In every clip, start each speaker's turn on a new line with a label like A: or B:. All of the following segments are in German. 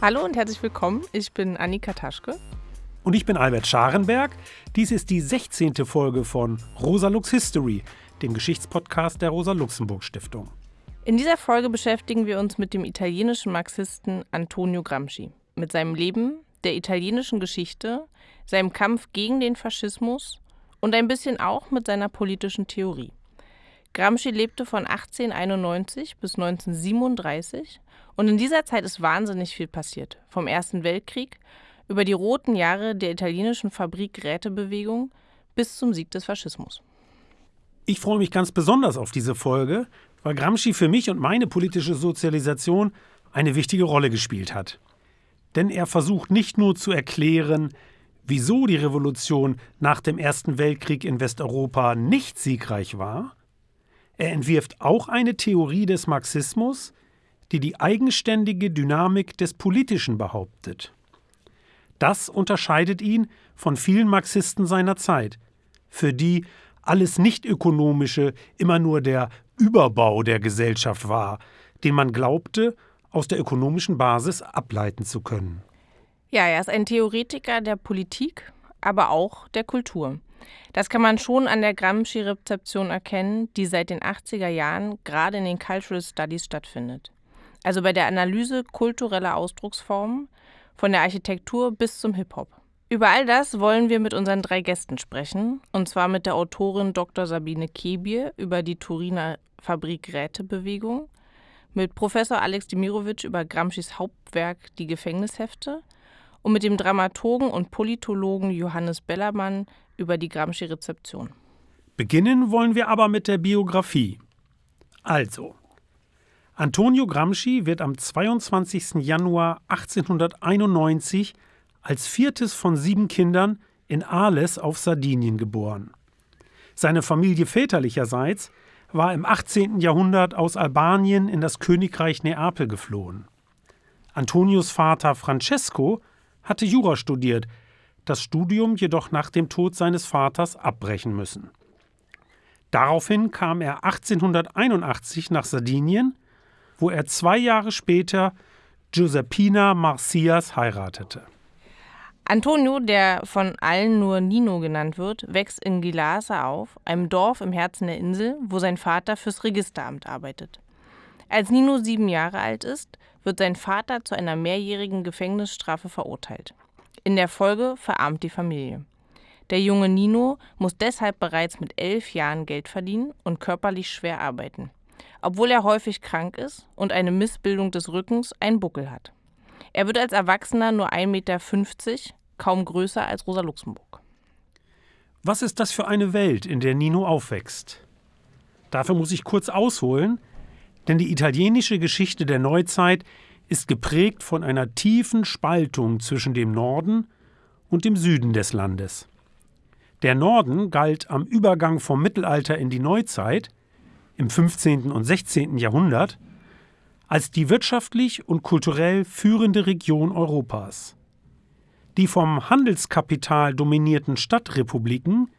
A: Hallo und herzlich willkommen. Ich bin Annika Taschke.
B: Und ich bin Albert Scharenberg. Dies ist die 16. Folge von Rosa Lux History, dem Geschichtspodcast der Rosa Luxemburg Stiftung.
A: In dieser Folge beschäftigen wir uns mit dem italienischen Marxisten Antonio Gramsci, mit seinem Leben, der italienischen Geschichte, seinem Kampf gegen den Faschismus und ein bisschen auch mit seiner politischen Theorie. Gramsci lebte von 1891 bis 1937 und in dieser Zeit ist wahnsinnig viel passiert. Vom Ersten Weltkrieg über die roten Jahre der italienischen Fabrik-Rätebewegung bis zum Sieg des Faschismus.
B: Ich freue mich ganz besonders auf diese Folge, weil Gramsci für mich und meine politische Sozialisation eine wichtige Rolle gespielt hat. Denn er versucht nicht nur zu erklären, wieso die Revolution nach dem Ersten Weltkrieg in Westeuropa nicht siegreich war, er entwirft auch eine Theorie des Marxismus, die die eigenständige Dynamik des Politischen behauptet. Das unterscheidet ihn von vielen Marxisten seiner Zeit, für die alles Nichtökonomische immer nur der Überbau der Gesellschaft war, den man glaubte, aus der ökonomischen Basis ableiten zu können.
A: Ja, er ist ein Theoretiker der Politik, aber auch der Kultur. Das kann man schon an der Gramsci-Rezeption erkennen, die seit den 80er Jahren gerade in den Cultural Studies stattfindet also bei der Analyse kultureller Ausdrucksformen, von der Architektur bis zum Hip-Hop. Über all das wollen wir mit unseren drei Gästen sprechen, und zwar mit der Autorin Dr. Sabine Kebier über die Turiner Fabrik-Rätebewegung, mit Professor Alex Demirovic über Gramscis Hauptwerk Die Gefängnishefte und mit dem Dramaturgen und Politologen Johannes Bellermann über die Gramsci-Rezeption.
B: Beginnen wollen wir aber mit der Biografie. Also, Antonio Gramsci wird am 22. Januar 1891 als viertes von sieben Kindern in Arles auf Sardinien geboren. Seine Familie väterlicherseits war im 18. Jahrhundert aus Albanien in das Königreich Neapel geflohen. Antonios Vater Francesco hatte Jura studiert, das Studium jedoch nach dem Tod seines Vaters abbrechen müssen. Daraufhin kam er 1881 nach Sardinien wo er zwei Jahre später Giuseppina Marcias heiratete.
A: Antonio, der von allen nur Nino genannt wird, wächst in Gilasa auf, einem Dorf im Herzen der Insel, wo sein Vater fürs Registeramt arbeitet. Als Nino sieben Jahre alt ist, wird sein Vater zu einer mehrjährigen Gefängnisstrafe verurteilt. In der Folge verarmt die Familie. Der junge Nino muss deshalb bereits mit elf Jahren Geld verdienen und körperlich schwer arbeiten obwohl er häufig krank ist und eine Missbildung des Rückens einen Buckel hat. Er wird als Erwachsener nur 1,50 Meter, kaum größer als Rosa Luxemburg.
B: Was ist das für eine Welt, in der Nino aufwächst? Dafür muss ich kurz ausholen, denn die italienische Geschichte der Neuzeit ist geprägt von einer tiefen Spaltung zwischen dem Norden und dem Süden des Landes. Der Norden galt am Übergang vom Mittelalter in die Neuzeit im 15. und 16. Jahrhundert als die wirtschaftlich und kulturell führende Region Europas. Die vom Handelskapital dominierten Stadtrepubliken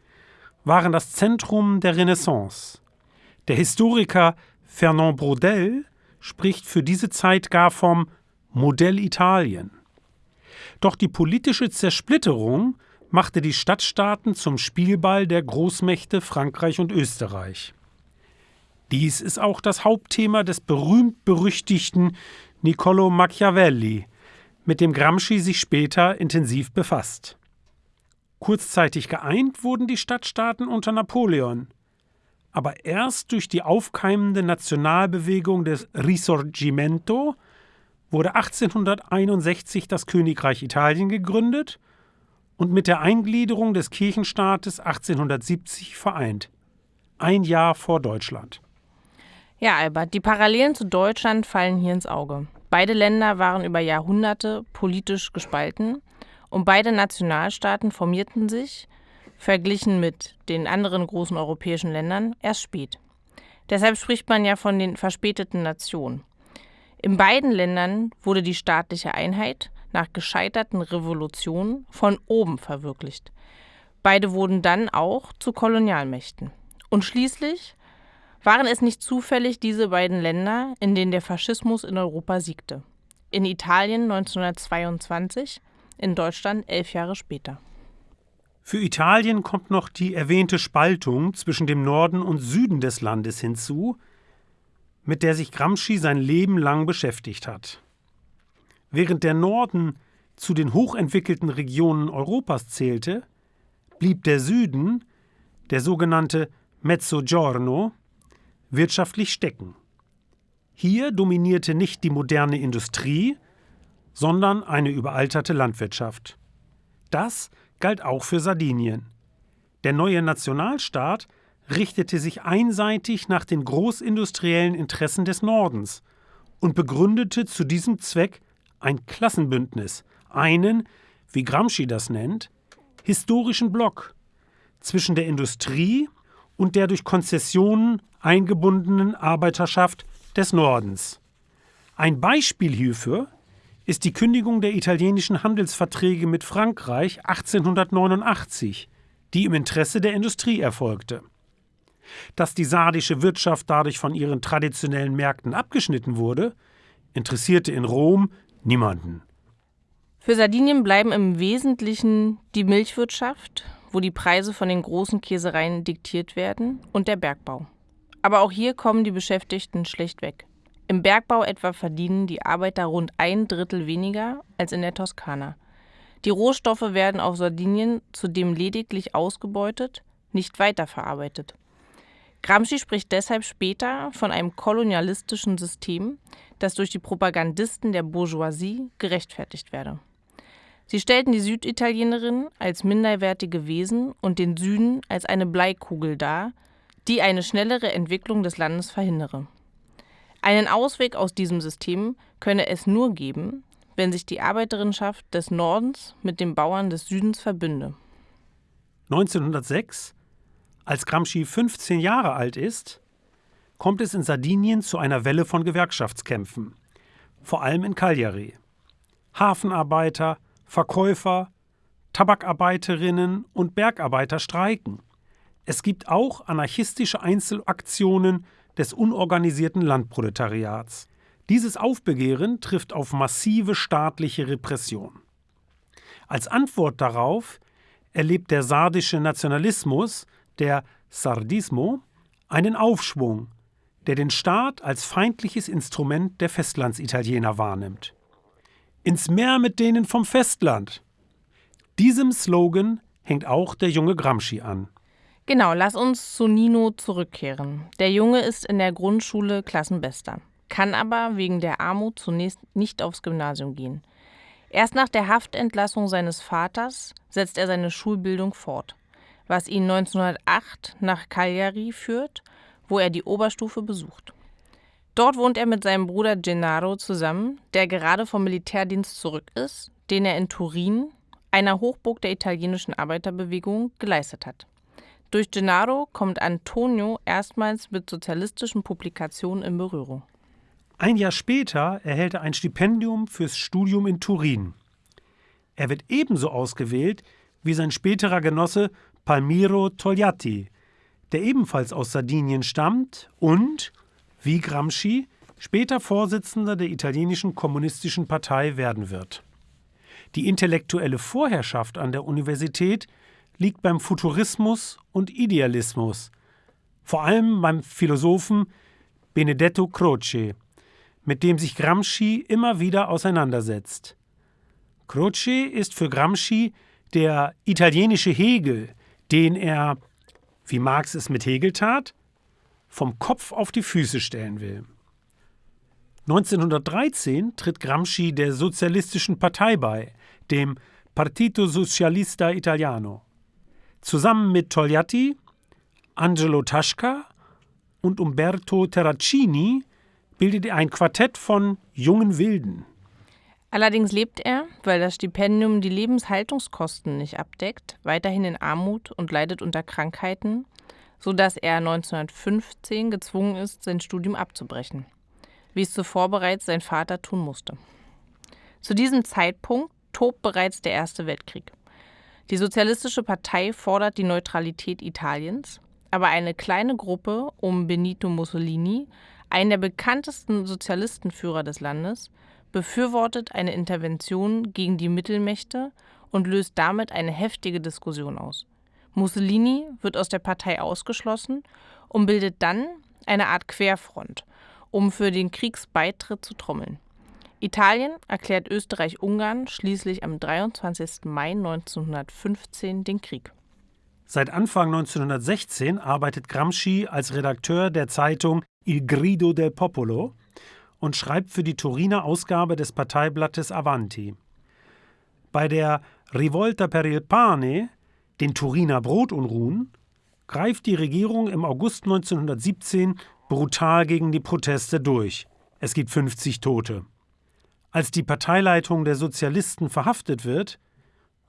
B: waren das Zentrum der Renaissance. Der Historiker Fernand Braudel spricht für diese Zeit gar vom Modell Italien. Doch die politische Zersplitterung machte die Stadtstaaten zum Spielball der Großmächte Frankreich und Österreich. Dies ist auch das Hauptthema des berühmt-berüchtigten Niccolo Machiavelli, mit dem Gramsci sich später intensiv befasst. Kurzzeitig geeint wurden die Stadtstaaten unter Napoleon, aber erst durch die aufkeimende Nationalbewegung des Risorgimento wurde 1861 das Königreich Italien gegründet und mit der Eingliederung des Kirchenstaates 1870 vereint, ein Jahr vor Deutschland.
A: Ja, Albert, die Parallelen zu Deutschland fallen hier ins Auge. Beide Länder waren über Jahrhunderte politisch gespalten und beide Nationalstaaten formierten sich, verglichen mit den anderen großen europäischen Ländern, erst spät. Deshalb spricht man ja von den verspäteten Nationen. In beiden Ländern wurde die staatliche Einheit nach gescheiterten Revolutionen von oben verwirklicht. Beide wurden dann auch zu Kolonialmächten. Und schließlich waren es nicht zufällig diese beiden Länder, in denen der Faschismus in Europa siegte? in Italien 1922, in Deutschland elf Jahre später.
B: Für Italien kommt noch die erwähnte Spaltung zwischen dem Norden und Süden des Landes hinzu, mit der sich Gramsci sein Leben lang beschäftigt hat. Während der Norden zu den hochentwickelten Regionen Europas zählte, blieb der Süden, der sogenannte Mezzogiorno, wirtschaftlich stecken. Hier dominierte nicht die moderne Industrie, sondern eine überalterte Landwirtschaft. Das galt auch für Sardinien. Der neue Nationalstaat richtete sich einseitig nach den großindustriellen Interessen des Nordens und begründete zu diesem Zweck ein Klassenbündnis, einen, wie Gramsci das nennt, historischen Block zwischen der Industrie und der durch Konzessionen eingebundenen Arbeiterschaft des Nordens. Ein Beispiel hierfür ist die Kündigung der italienischen Handelsverträge mit Frankreich 1889, die im Interesse der Industrie erfolgte. Dass die sardische Wirtschaft dadurch von ihren traditionellen Märkten abgeschnitten wurde, interessierte in Rom niemanden.
A: Für Sardinien bleiben im Wesentlichen die Milchwirtschaft, wo die Preise von den großen Käsereien diktiert werden, und der Bergbau. Aber auch hier kommen die Beschäftigten schlecht weg. Im Bergbau etwa verdienen die Arbeiter rund ein Drittel weniger als in der Toskana. Die Rohstoffe werden auf Sardinien zudem lediglich ausgebeutet, nicht weiterverarbeitet. Gramsci spricht deshalb später von einem kolonialistischen System, das durch die Propagandisten der Bourgeoisie gerechtfertigt werde. Sie stellten die Süditalienerinnen als minderwertige Wesen und den Süden als eine Bleikugel dar, die eine schnellere Entwicklung des Landes verhindere. Einen Ausweg aus diesem System könne es nur geben, wenn sich die Arbeiterinnenschaft des Nordens mit den Bauern des Südens verbünde.
B: 1906, als Gramsci 15 Jahre alt ist, kommt es in Sardinien zu einer Welle von Gewerkschaftskämpfen, vor allem in Cagliari. Hafenarbeiter, Verkäufer, Tabakarbeiterinnen und Bergarbeiter streiken. Es gibt auch anarchistische Einzelaktionen des unorganisierten Landproletariats. Dieses Aufbegehren trifft auf massive staatliche Repression. Als Antwort darauf erlebt der sardische Nationalismus, der Sardismo, einen Aufschwung, der den Staat als feindliches Instrument der Festlandsitaliener wahrnimmt. Ins Meer mit denen vom Festland. Diesem Slogan hängt auch der junge Gramsci an.
A: Genau, lass uns zu Nino zurückkehren. Der Junge ist in der Grundschule Klassenbester, kann aber wegen der Armut zunächst nicht aufs Gymnasium gehen. Erst nach der Haftentlassung seines Vaters setzt er seine Schulbildung fort, was ihn 1908 nach Cagliari führt, wo er die Oberstufe besucht. Dort wohnt er mit seinem Bruder Gennaro zusammen, der gerade vom Militärdienst zurück ist, den er in Turin, einer Hochburg der italienischen Arbeiterbewegung, geleistet hat. Durch Gennaro kommt Antonio erstmals mit sozialistischen Publikationen in Berührung.
B: Ein Jahr später erhält er ein Stipendium fürs Studium in Turin. Er wird ebenso ausgewählt wie sein späterer Genosse Palmiro Togliatti, der ebenfalls aus Sardinien stammt und, wie Gramsci, später Vorsitzender der italienischen kommunistischen Partei werden wird. Die intellektuelle Vorherrschaft an der Universität liegt beim Futurismus und Idealismus, vor allem beim Philosophen Benedetto Croce, mit dem sich Gramsci immer wieder auseinandersetzt. Croce ist für Gramsci der italienische Hegel, den er, wie Marx es mit Hegel tat, vom Kopf auf die Füße stellen will. 1913 tritt Gramsci der Sozialistischen Partei bei, dem Partito Socialista Italiano. Zusammen mit Togliatti, Angelo Tasca und Umberto Terracini bildet er ein Quartett von jungen Wilden.
A: Allerdings lebt er, weil das Stipendium die Lebenshaltungskosten nicht abdeckt, weiterhin in Armut und leidet unter Krankheiten, sodass er 1915 gezwungen ist, sein Studium abzubrechen, wie es zuvor bereits sein Vater tun musste. Zu diesem Zeitpunkt tobt bereits der Erste Weltkrieg. Die Sozialistische Partei fordert die Neutralität Italiens, aber eine kleine Gruppe um Benito Mussolini, einen der bekanntesten Sozialistenführer des Landes, befürwortet eine Intervention gegen die Mittelmächte und löst damit eine heftige Diskussion aus. Mussolini wird aus der Partei ausgeschlossen und bildet dann eine Art Querfront, um für den Kriegsbeitritt zu trommeln. Italien erklärt Österreich-Ungarn schließlich am 23. Mai 1915 den Krieg.
B: Seit Anfang 1916 arbeitet Gramsci als Redakteur der Zeitung Il Grido del Popolo und schreibt für die Turiner Ausgabe des Parteiblattes Avanti. Bei der Rivolta per il Pane, den Turiner Brotunruhen, greift die Regierung im August 1917 brutal gegen die Proteste durch. Es gibt 50 Tote. Als die Parteileitung der Sozialisten verhaftet wird,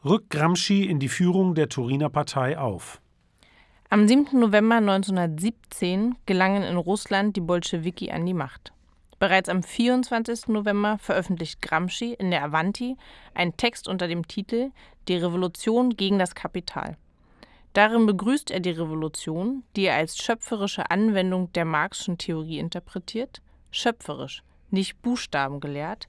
B: rückt Gramsci in die Führung der Turiner Partei auf.
A: Am 7. November 1917 gelangen in Russland die Bolschewiki an die Macht. Bereits am 24. November veröffentlicht Gramsci in der Avanti einen Text unter dem Titel Die Revolution gegen das Kapital. Darin begrüßt er die Revolution, die er als schöpferische Anwendung der Marxischen Theorie interpretiert, schöpferisch, nicht buchstabengelehrt,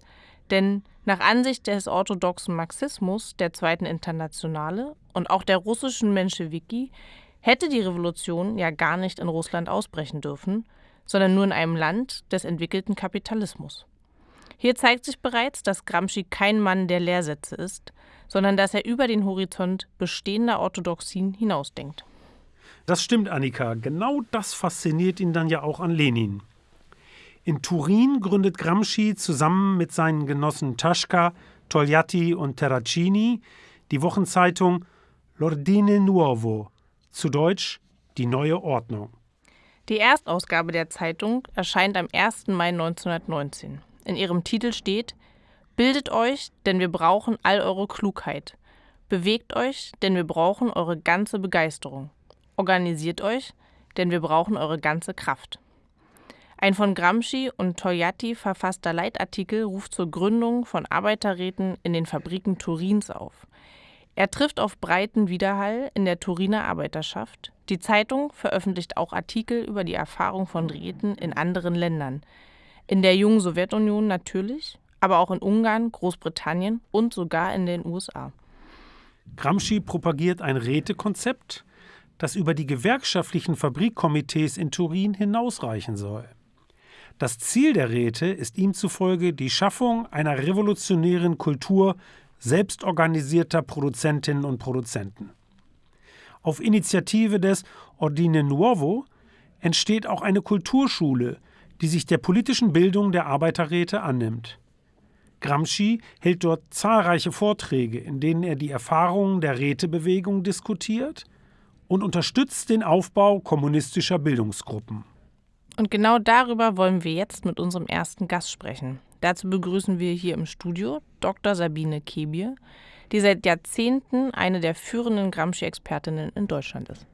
A: denn nach Ansicht des orthodoxen Marxismus der Zweiten Internationale und auch der russischen Menschewiki hätte die Revolution ja gar nicht in Russland ausbrechen dürfen, sondern nur in einem Land des entwickelten Kapitalismus. Hier zeigt sich bereits, dass Gramsci kein Mann der Lehrsätze ist, sondern dass er über den Horizont bestehender Orthodoxien hinausdenkt.
B: Das stimmt, Annika. Genau das fasziniert ihn dann ja auch an Lenin. In Turin gründet Gramsci zusammen mit seinen Genossen Taschka, Togliatti und Terracini die Wochenzeitung L'Ordine Nuovo, zu Deutsch Die neue Ordnung.
A: Die Erstausgabe der Zeitung erscheint am 1. Mai 1919. In ihrem Titel steht Bildet euch, denn wir brauchen all eure Klugheit. Bewegt euch, denn wir brauchen eure ganze Begeisterung. Organisiert euch, denn wir brauchen eure ganze Kraft. Ein von Gramsci und Togliatti verfasster Leitartikel ruft zur Gründung von Arbeiterräten in den Fabriken Turins auf. Er trifft auf breiten Widerhall in der Turiner Arbeiterschaft. Die Zeitung veröffentlicht auch Artikel über die Erfahrung von Räten in anderen Ländern. In der jungen Sowjetunion natürlich, aber auch in Ungarn, Großbritannien und sogar in den USA.
B: Gramsci propagiert ein Rätekonzept, das über die gewerkschaftlichen Fabrikkomitees in Turin hinausreichen soll. Das Ziel der Räte ist ihm zufolge die Schaffung einer revolutionären Kultur selbstorganisierter Produzentinnen und Produzenten. Auf Initiative des Ordine Nuovo entsteht auch eine Kulturschule, die sich der politischen Bildung der Arbeiterräte annimmt. Gramsci hält dort zahlreiche Vorträge, in denen er die Erfahrungen der Rätebewegung diskutiert und unterstützt den Aufbau kommunistischer Bildungsgruppen.
A: Und genau darüber wollen wir jetzt mit unserem ersten Gast sprechen. Dazu begrüßen wir hier im Studio Dr. Sabine Kebier, die seit Jahrzehnten eine der führenden Gramsci-Expertinnen in Deutschland ist.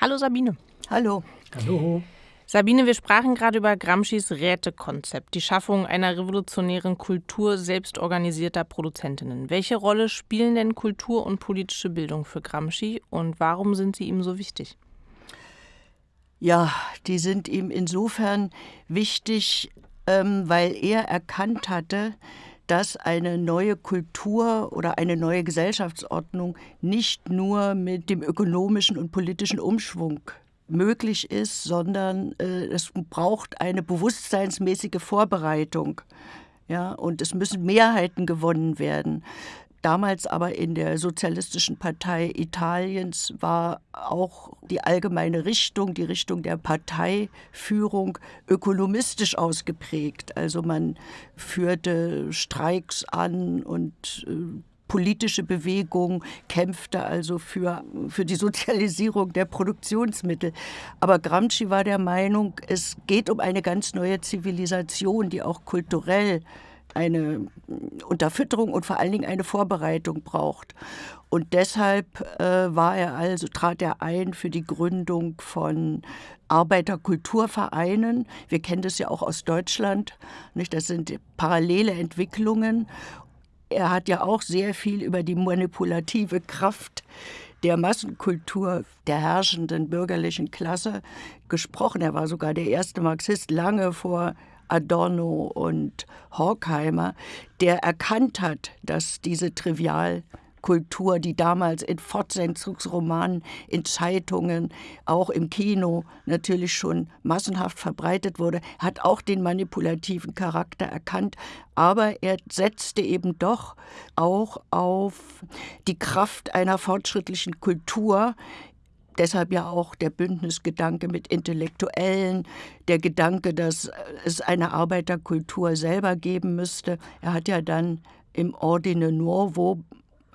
A: Hallo Sabine.
C: Hallo.
B: Hallo.
A: Sabine, wir sprachen gerade über Gramscis Rätekonzept, die Schaffung einer revolutionären Kultur selbstorganisierter Produzentinnen. Welche Rolle spielen denn Kultur und politische Bildung für Gramsci und warum sind sie ihm so wichtig?
C: Ja, die sind ihm insofern wichtig, ähm, weil er erkannt hatte, dass eine neue Kultur oder eine neue Gesellschaftsordnung nicht nur mit dem ökonomischen und politischen Umschwung möglich ist, sondern äh, es braucht eine bewusstseinsmäßige Vorbereitung. Ja, und es müssen Mehrheiten gewonnen werden. Damals aber in der Sozialistischen Partei Italiens war auch die allgemeine Richtung, die Richtung der Parteiführung ökonomistisch ausgeprägt. Also man führte Streiks an und äh, politische Bewegung kämpfte also für, für die Sozialisierung der Produktionsmittel. Aber Gramsci war der Meinung, es geht um eine ganz neue Zivilisation, die auch kulturell eine Unterfütterung und vor allen Dingen eine Vorbereitung braucht. Und deshalb äh, war er also, trat er ein für die Gründung von Arbeiterkulturvereinen. Wir kennen das ja auch aus Deutschland. Nicht? Das sind parallele Entwicklungen. Er hat ja auch sehr viel über die manipulative Kraft der Massenkultur der herrschenden bürgerlichen Klasse gesprochen. Er war sogar der erste Marxist lange vor Adorno und Horkheimer, der erkannt hat, dass diese trivial Kultur, die damals in Fortsetzungsromanen, in Zeitungen, auch im Kino natürlich schon massenhaft verbreitet wurde, hat auch den manipulativen Charakter erkannt, aber er setzte eben doch auch auf die Kraft einer fortschrittlichen Kultur, Deshalb ja auch der Bündnisgedanke mit Intellektuellen, der Gedanke, dass es eine Arbeiterkultur selber geben müsste. Er hat ja dann im Ordine Nuovo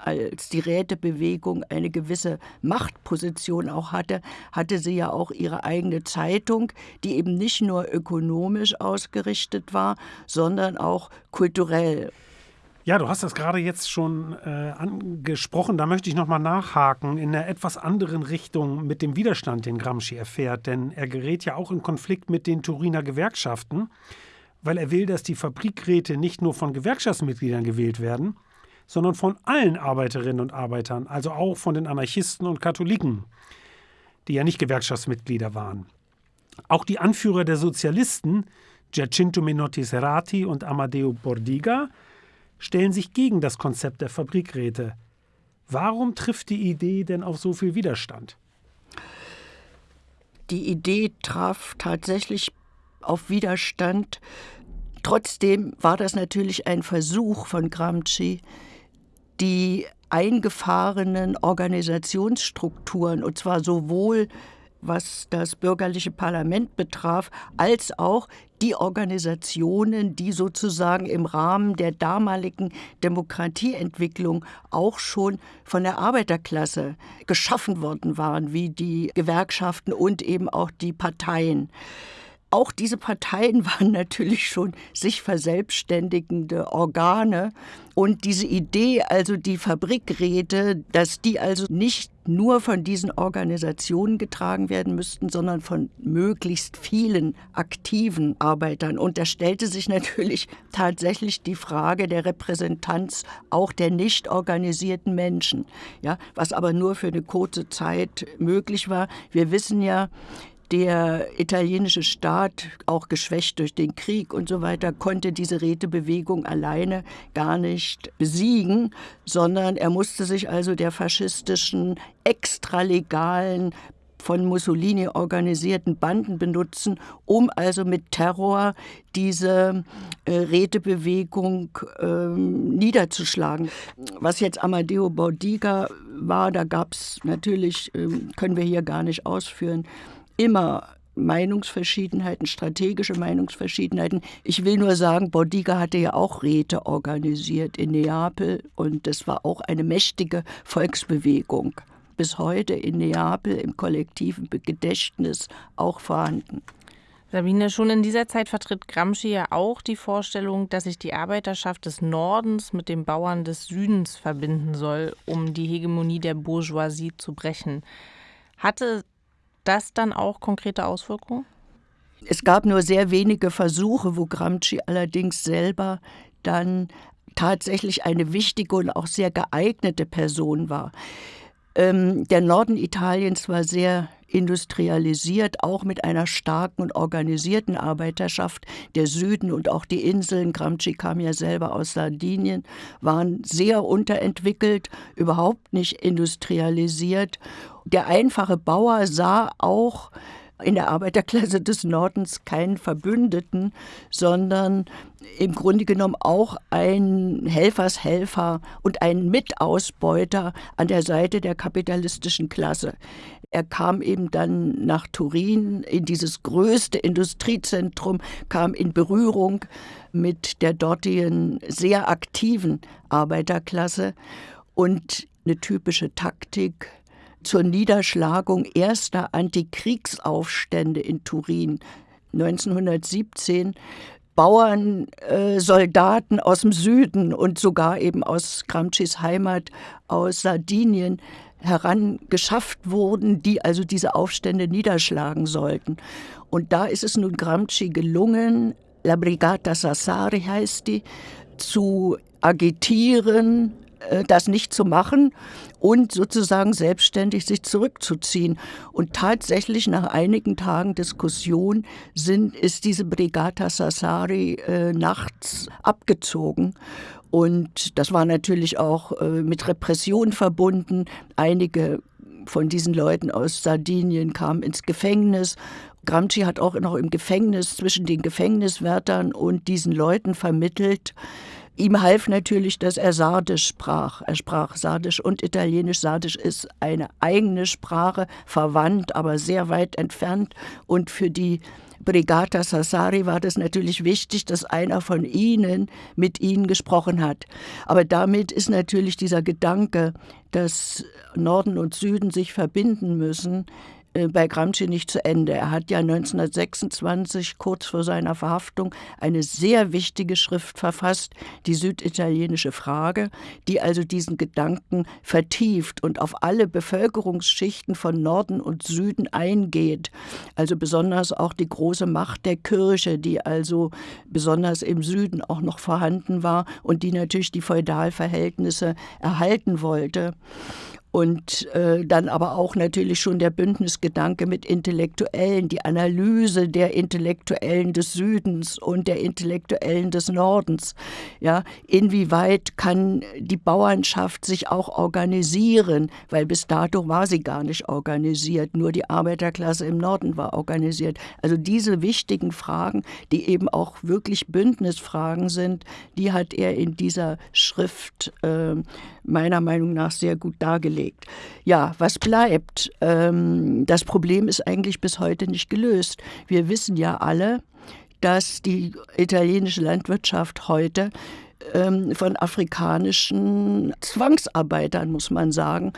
C: als die Rätebewegung eine gewisse Machtposition auch hatte, hatte sie ja auch ihre eigene Zeitung, die eben nicht nur ökonomisch ausgerichtet war, sondern auch kulturell.
B: Ja, du hast das gerade jetzt schon äh, angesprochen. Da möchte ich nochmal nachhaken in einer etwas anderen Richtung mit dem Widerstand, den Gramsci erfährt. Denn er gerät ja auch in Konflikt mit den Turiner Gewerkschaften, weil er will, dass die Fabrikräte nicht nur von Gewerkschaftsmitgliedern gewählt werden, sondern von allen Arbeiterinnen und Arbeitern, also auch von den Anarchisten und Katholiken, die ja nicht Gewerkschaftsmitglieder waren. Auch die Anführer der Sozialisten, Giacinto Menotti Serrati und Amadeo Bordiga, stellen sich gegen das Konzept der Fabrikräte. Warum trifft die Idee denn auf so viel Widerstand?
C: Die Idee traf tatsächlich auf Widerstand. Trotzdem war das natürlich ein Versuch von Gramsci, die eingefahrenen Organisationsstrukturen, und zwar sowohl was das bürgerliche Parlament betraf, als auch die Organisationen, die sozusagen im Rahmen der damaligen Demokratieentwicklung auch schon von der Arbeiterklasse geschaffen worden waren, wie die Gewerkschaften und eben auch die Parteien. Auch diese Parteien waren natürlich schon sich verselbstständigende Organe. Und diese Idee, also die Fabrikräte, dass die also nicht nur von diesen Organisationen getragen werden müssten, sondern von möglichst vielen aktiven Arbeitern. Und da stellte sich natürlich tatsächlich die Frage der Repräsentanz auch der nicht organisierten Menschen, ja, was aber nur für eine kurze Zeit möglich war. Wir wissen ja, der italienische Staat, auch geschwächt durch den Krieg und so weiter, konnte diese Rätebewegung alleine gar nicht besiegen, sondern er musste sich also der faschistischen, extralegalen von Mussolini organisierten Banden benutzen, um also mit Terror diese äh, Rätebewegung äh, niederzuschlagen. Was jetzt Amadeo Bordiga war, da gab es natürlich, äh, können wir hier gar nicht ausführen, immer Meinungsverschiedenheiten, strategische Meinungsverschiedenheiten. Ich will nur sagen, Bordiga hatte ja auch Räte organisiert in Neapel und das war auch eine mächtige Volksbewegung. Bis heute in Neapel im kollektiven Gedächtnis auch vorhanden.
A: Sabine, schon in dieser Zeit vertritt Gramsci ja auch die Vorstellung, dass sich die Arbeiterschaft des Nordens mit den Bauern des Südens verbinden soll, um die Hegemonie der Bourgeoisie zu brechen. Hatte das dann auch konkrete Auswirkungen?
C: Es gab nur sehr wenige Versuche, wo Gramsci allerdings selber dann tatsächlich eine wichtige und auch sehr geeignete Person war. Ähm, der Norden Italiens war sehr industrialisiert, auch mit einer starken und organisierten Arbeiterschaft. Der Süden und auch die Inseln, Gramsci kam ja selber aus Sardinien, waren sehr unterentwickelt, überhaupt nicht industrialisiert. Der einfache Bauer sah auch in der Arbeiterklasse des Nordens keinen Verbündeten, sondern im Grunde genommen auch ein Helfershelfer und ein Mitausbeuter an der Seite der kapitalistischen Klasse. Er kam eben dann nach Turin in dieses größte Industriezentrum, kam in Berührung mit der dortigen sehr aktiven Arbeiterklasse und eine typische Taktik zur Niederschlagung erster Antikriegsaufstände in Turin 1917 Bauern, äh, Soldaten aus dem Süden und sogar eben aus Gramscis Heimat, aus Sardinien, herangeschafft wurden, die also diese Aufstände niederschlagen sollten. Und da ist es nun Gramsci gelungen, La Brigata Sassari heißt die, zu agitieren, das nicht zu machen und sozusagen selbstständig sich zurückzuziehen. Und tatsächlich nach einigen Tagen Diskussion sind, ist diese Brigata Sassari äh, nachts abgezogen. Und das war natürlich auch äh, mit Repression verbunden. Einige von diesen Leuten aus Sardinien kamen ins Gefängnis. Gramsci hat auch noch im Gefängnis zwischen den Gefängniswärtern und diesen Leuten vermittelt. Ihm half natürlich, dass er Sardisch sprach. Er sprach Sardisch und Italienisch. Sardisch ist eine eigene Sprache, verwandt, aber sehr weit entfernt. Und für die Brigata Sassari war das natürlich wichtig, dass einer von ihnen mit ihnen gesprochen hat. Aber damit ist natürlich dieser Gedanke, dass Norden und Süden sich verbinden müssen, bei Gramsci nicht zu Ende. Er hat ja 1926, kurz vor seiner Verhaftung, eine sehr wichtige Schrift verfasst, die süditalienische Frage, die also diesen Gedanken vertieft und auf alle Bevölkerungsschichten von Norden und Süden eingeht. Also besonders auch die große Macht der Kirche, die also besonders im Süden auch noch vorhanden war und die natürlich die Feudalverhältnisse erhalten wollte und äh, dann aber auch natürlich schon der Bündnisgedanke mit Intellektuellen, die Analyse der Intellektuellen des Südens und der Intellektuellen des Nordens. Ja, inwieweit kann die Bauernschaft sich auch organisieren, weil bis dato war sie gar nicht organisiert, nur die Arbeiterklasse im Norden war organisiert. Also diese wichtigen Fragen, die eben auch wirklich Bündnisfragen sind, die hat er in dieser Schrift äh, meiner Meinung nach sehr gut dargelegt. Ja, was bleibt? Ähm, das Problem ist eigentlich bis heute nicht gelöst. Wir wissen ja alle, dass die italienische Landwirtschaft heute ähm, von afrikanischen Zwangsarbeitern, muss man sagen,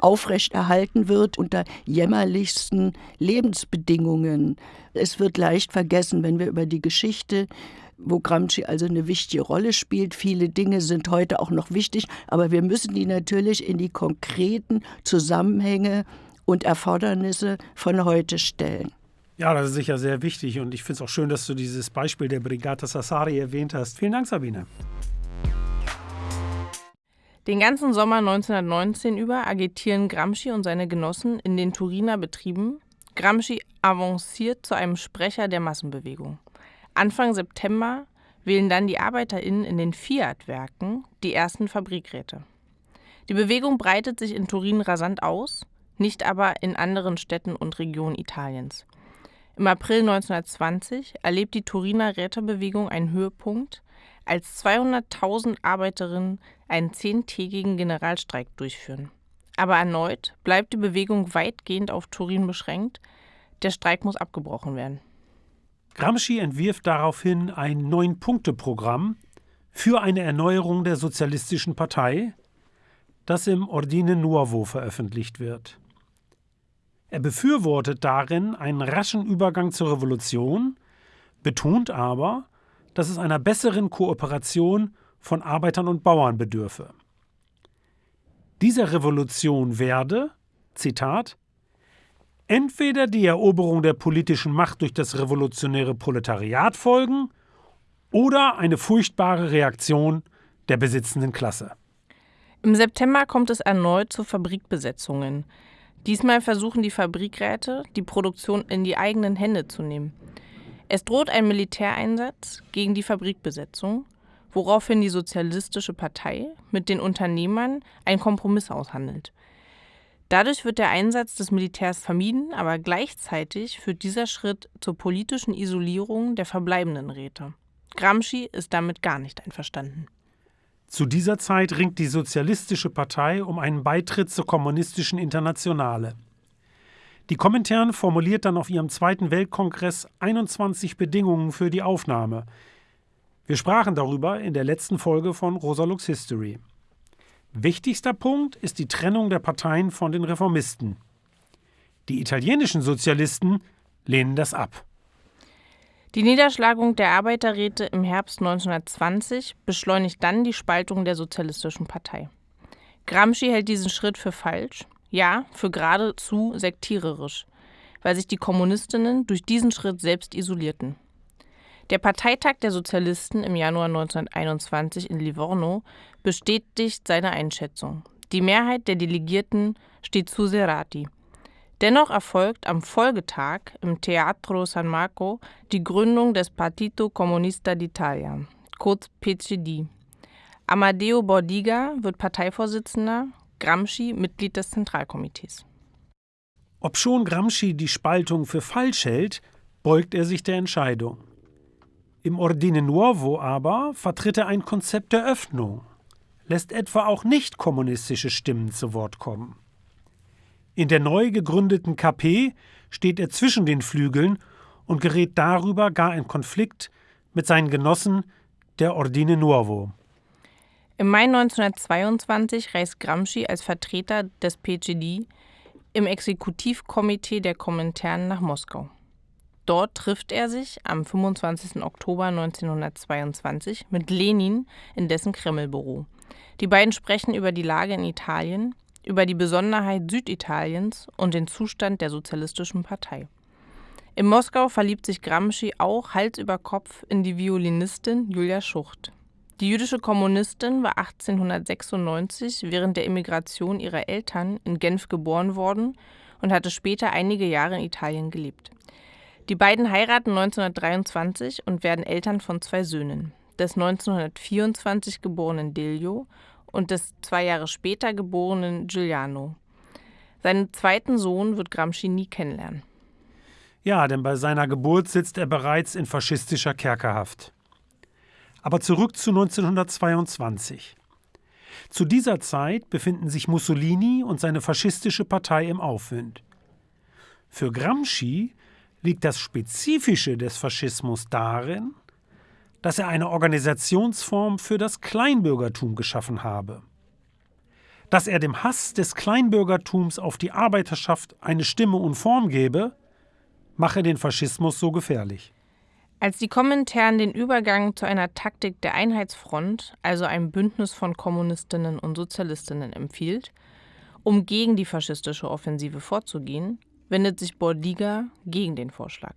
C: aufrechterhalten wird unter jämmerlichsten Lebensbedingungen. Es wird leicht vergessen, wenn wir über die Geschichte wo Gramsci also eine wichtige Rolle spielt. Viele Dinge sind heute auch noch wichtig, aber wir müssen die natürlich in die konkreten Zusammenhänge und Erfordernisse von heute stellen.
B: Ja, das ist sicher sehr wichtig und ich finde es auch schön, dass du dieses Beispiel der Brigata Sassari erwähnt hast. Vielen Dank, Sabine.
A: Den ganzen Sommer 1919 über agitieren Gramsci und seine Genossen in den Turiner Betrieben. Gramsci avanciert zu einem Sprecher der Massenbewegung. Anfang September wählen dann die ArbeiterInnen in den Fiat-Werken die ersten Fabrikräte. Die Bewegung breitet sich in Turin rasant aus, nicht aber in anderen Städten und Regionen Italiens. Im April 1920 erlebt die Turiner Rätebewegung einen Höhepunkt, als 200.000 Arbeiterinnen einen zehntägigen Generalstreik durchführen. Aber erneut bleibt die Bewegung weitgehend auf Turin beschränkt. Der Streik muss abgebrochen werden.
B: Gramsci entwirft daraufhin ein Neun-Punkte-Programm für eine Erneuerung der Sozialistischen Partei, das im Ordine Nuovo veröffentlicht wird. Er befürwortet darin einen raschen Übergang zur Revolution, betont aber, dass es einer besseren Kooperation von Arbeitern und Bauern bedürfe. Dieser Revolution werde, Zitat, entweder die Eroberung der politischen Macht durch das revolutionäre Proletariat folgen oder eine furchtbare Reaktion der besitzenden Klasse.
A: Im September kommt es erneut zu Fabrikbesetzungen. Diesmal versuchen die Fabrikräte, die Produktion in die eigenen Hände zu nehmen. Es droht ein Militäreinsatz gegen die Fabrikbesetzung, woraufhin die Sozialistische Partei mit den Unternehmern einen Kompromiss aushandelt. Dadurch wird der Einsatz des Militärs vermieden, aber gleichzeitig führt dieser Schritt zur politischen Isolierung der verbleibenden Räte. Gramsci ist damit gar nicht einverstanden.
B: Zu dieser Zeit ringt die Sozialistische Partei um einen Beitritt zur Kommunistischen Internationale. Die Komintern formuliert dann auf ihrem Zweiten Weltkongress 21 Bedingungen für die Aufnahme. Wir sprachen darüber in der letzten Folge von Rosa Lux History. Wichtigster Punkt ist die Trennung der Parteien von den Reformisten. Die italienischen Sozialisten lehnen das ab.
A: Die Niederschlagung der Arbeiterräte im Herbst 1920 beschleunigt dann die Spaltung der Sozialistischen Partei. Gramsci hält diesen Schritt für falsch, ja, für geradezu sektiererisch, weil sich die Kommunistinnen durch diesen Schritt selbst isolierten. Der Parteitag der Sozialisten im Januar 1921 in Livorno bestätigt seine Einschätzung. Die Mehrheit der Delegierten steht zu Serati. Dennoch erfolgt am Folgetag im Teatro San Marco die Gründung des Partito Comunista d'Italia, kurz PCD. Amadeo Bordiga wird Parteivorsitzender, Gramsci Mitglied des Zentralkomitees.
B: Obschon Gramsci die Spaltung für falsch hält, beugt er sich der Entscheidung. Im Ordine Nuovo aber vertritt er ein Konzept der Öffnung, lässt etwa auch nicht kommunistische Stimmen zu Wort kommen. In der neu gegründeten KP steht er zwischen den Flügeln und gerät darüber gar in Konflikt mit seinen Genossen der Ordine Nuovo.
A: Im Mai 1922 reist Gramsci als Vertreter des PGD im Exekutivkomitee der Komintern nach Moskau. Dort trifft er sich am 25. Oktober 1922 mit Lenin in dessen Kremlbüro. Die beiden sprechen über die Lage in Italien, über die Besonderheit Süditaliens und den Zustand der Sozialistischen Partei. In Moskau verliebt sich Gramsci auch Hals über Kopf in die Violinistin Julia Schucht. Die jüdische Kommunistin war 1896 während der Emigration ihrer Eltern in Genf geboren worden und hatte später einige Jahre in Italien gelebt. Die beiden heiraten 1923 und werden Eltern von zwei Söhnen, des 1924 geborenen Delio und des zwei Jahre später geborenen Giuliano. Seinen zweiten Sohn wird Gramsci nie kennenlernen.
B: Ja, denn bei seiner Geburt sitzt er bereits in faschistischer Kerkerhaft. Aber zurück zu 1922. Zu dieser Zeit befinden sich Mussolini und seine faschistische Partei im Aufwind. Für Gramsci liegt das Spezifische des Faschismus darin, dass er eine Organisationsform für das Kleinbürgertum geschaffen habe. Dass er dem Hass des Kleinbürgertums auf die Arbeiterschaft eine Stimme und Form gebe, mache den Faschismus so gefährlich.
A: Als die Kommentaren den Übergang zu einer Taktik der Einheitsfront, also einem Bündnis von Kommunistinnen und Sozialistinnen, empfiehlt, um gegen die faschistische Offensive vorzugehen, wendet sich Bordiga gegen den Vorschlag.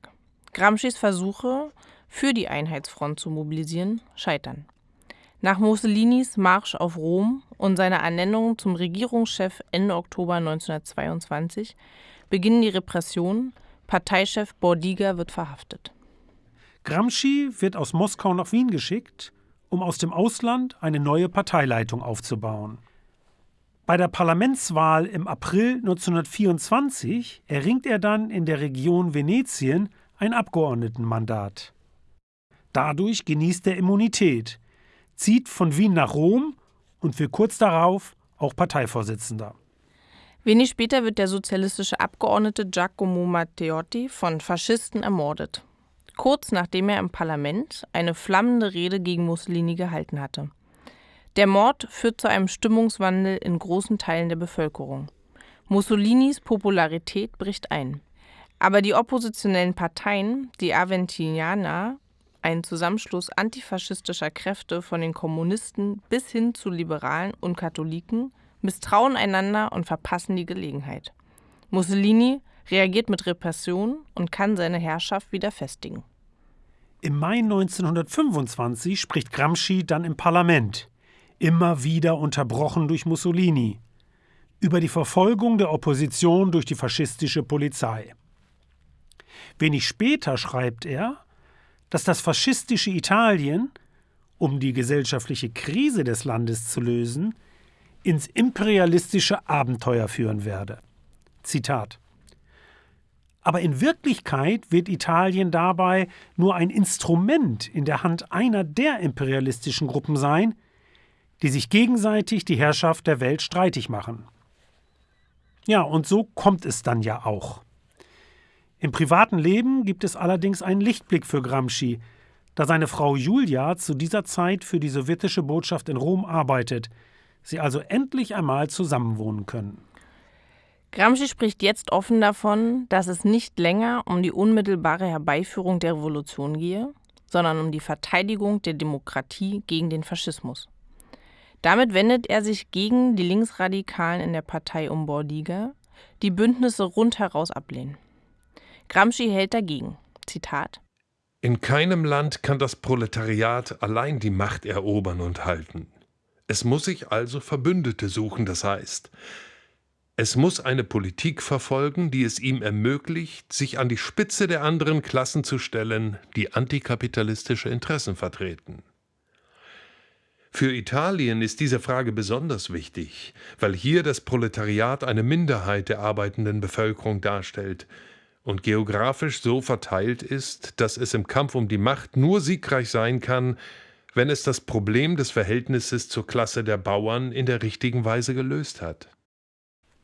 A: Gramscis Versuche, für die Einheitsfront zu mobilisieren, scheitern. Nach Mussolinis Marsch auf Rom und seiner Ernennung zum Regierungschef Ende Oktober 1922 beginnen die Repressionen, Parteichef Bordiga wird verhaftet.
B: Gramsci wird aus Moskau nach Wien geschickt, um aus dem Ausland eine neue Parteileitung aufzubauen. Bei der Parlamentswahl im April 1924 erringt er dann in der Region Venetien ein Abgeordnetenmandat. Dadurch genießt er Immunität, zieht von Wien nach Rom und wird kurz darauf auch Parteivorsitzender.
A: Wenig später wird der sozialistische Abgeordnete Giacomo Matteotti von Faschisten ermordet. Kurz nachdem er im Parlament eine flammende Rede gegen Mussolini gehalten hatte. Der Mord führt zu einem Stimmungswandel in großen Teilen der Bevölkerung. Mussolinis Popularität bricht ein. Aber die oppositionellen Parteien, die Aventinianer ein Zusammenschluss antifaschistischer Kräfte von den Kommunisten bis hin zu Liberalen und Katholiken, misstrauen einander und verpassen die Gelegenheit. Mussolini reagiert mit Repression und kann seine Herrschaft wieder festigen.
B: Im Mai 1925 spricht Gramsci dann im Parlament, immer wieder unterbrochen durch Mussolini, über die Verfolgung der Opposition durch die faschistische Polizei. Wenig später schreibt er, dass das faschistische Italien, um die gesellschaftliche Krise des Landes zu lösen, ins imperialistische Abenteuer führen werde. Zitat aber in Wirklichkeit wird Italien dabei nur ein Instrument in der Hand einer der imperialistischen Gruppen sein, die sich gegenseitig die Herrschaft der Welt streitig machen. Ja, und so kommt es dann ja auch. Im privaten Leben gibt es allerdings einen Lichtblick für Gramsci, da seine Frau Julia zu dieser Zeit für die sowjetische Botschaft in Rom arbeitet, sie also endlich einmal zusammenwohnen können.
A: Gramsci spricht jetzt offen davon, dass es nicht länger um die unmittelbare Herbeiführung der Revolution gehe, sondern um die Verteidigung der Demokratie gegen den Faschismus. Damit wendet er sich gegen die Linksradikalen in der Partei um Bordiga, die Bündnisse rundheraus ablehnen. Gramsci hält dagegen. Zitat
D: In keinem Land kann das Proletariat allein die Macht erobern und halten. Es muss sich also Verbündete suchen, das heißt, es muss eine Politik verfolgen, die es ihm ermöglicht, sich an die Spitze der anderen Klassen zu stellen, die antikapitalistische Interessen vertreten. Für Italien ist diese Frage besonders wichtig, weil hier das Proletariat eine Minderheit der arbeitenden Bevölkerung darstellt und geografisch so verteilt ist, dass es im Kampf um die Macht nur siegreich sein kann, wenn es das Problem des Verhältnisses zur Klasse der Bauern in der richtigen Weise gelöst hat.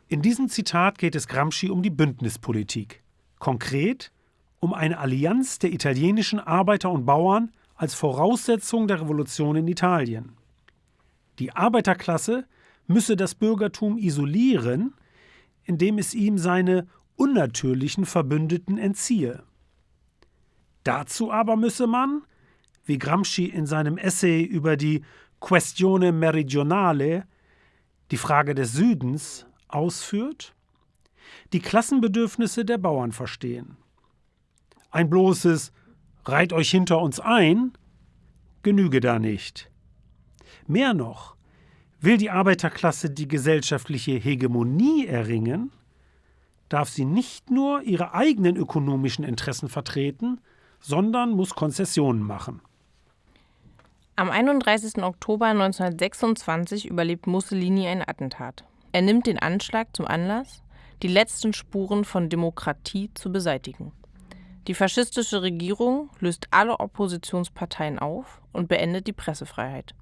B: In diesem Zitat geht es Gramsci um die Bündnispolitik. Konkret um eine Allianz der italienischen Arbeiter und Bauern als Voraussetzung der Revolution in Italien. Die Arbeiterklasse müsse das Bürgertum isolieren, indem es ihm seine unnatürlichen Verbündeten entziehe. Dazu aber müsse man, wie Gramsci in seinem Essay über die Questione Meridionale, die Frage des Südens, ausführt, die Klassenbedürfnisse der Bauern verstehen. Ein bloßes Reit euch hinter uns ein genüge da nicht. Mehr noch, will die Arbeiterklasse die gesellschaftliche Hegemonie erringen, darf sie nicht nur ihre eigenen ökonomischen Interessen vertreten, sondern muss Konzessionen machen.
A: Am 31. Oktober 1926 überlebt Mussolini ein Attentat. Er nimmt den Anschlag zum Anlass, die letzten Spuren von Demokratie zu beseitigen. Die faschistische Regierung löst alle Oppositionsparteien auf und beendet die Pressefreiheit.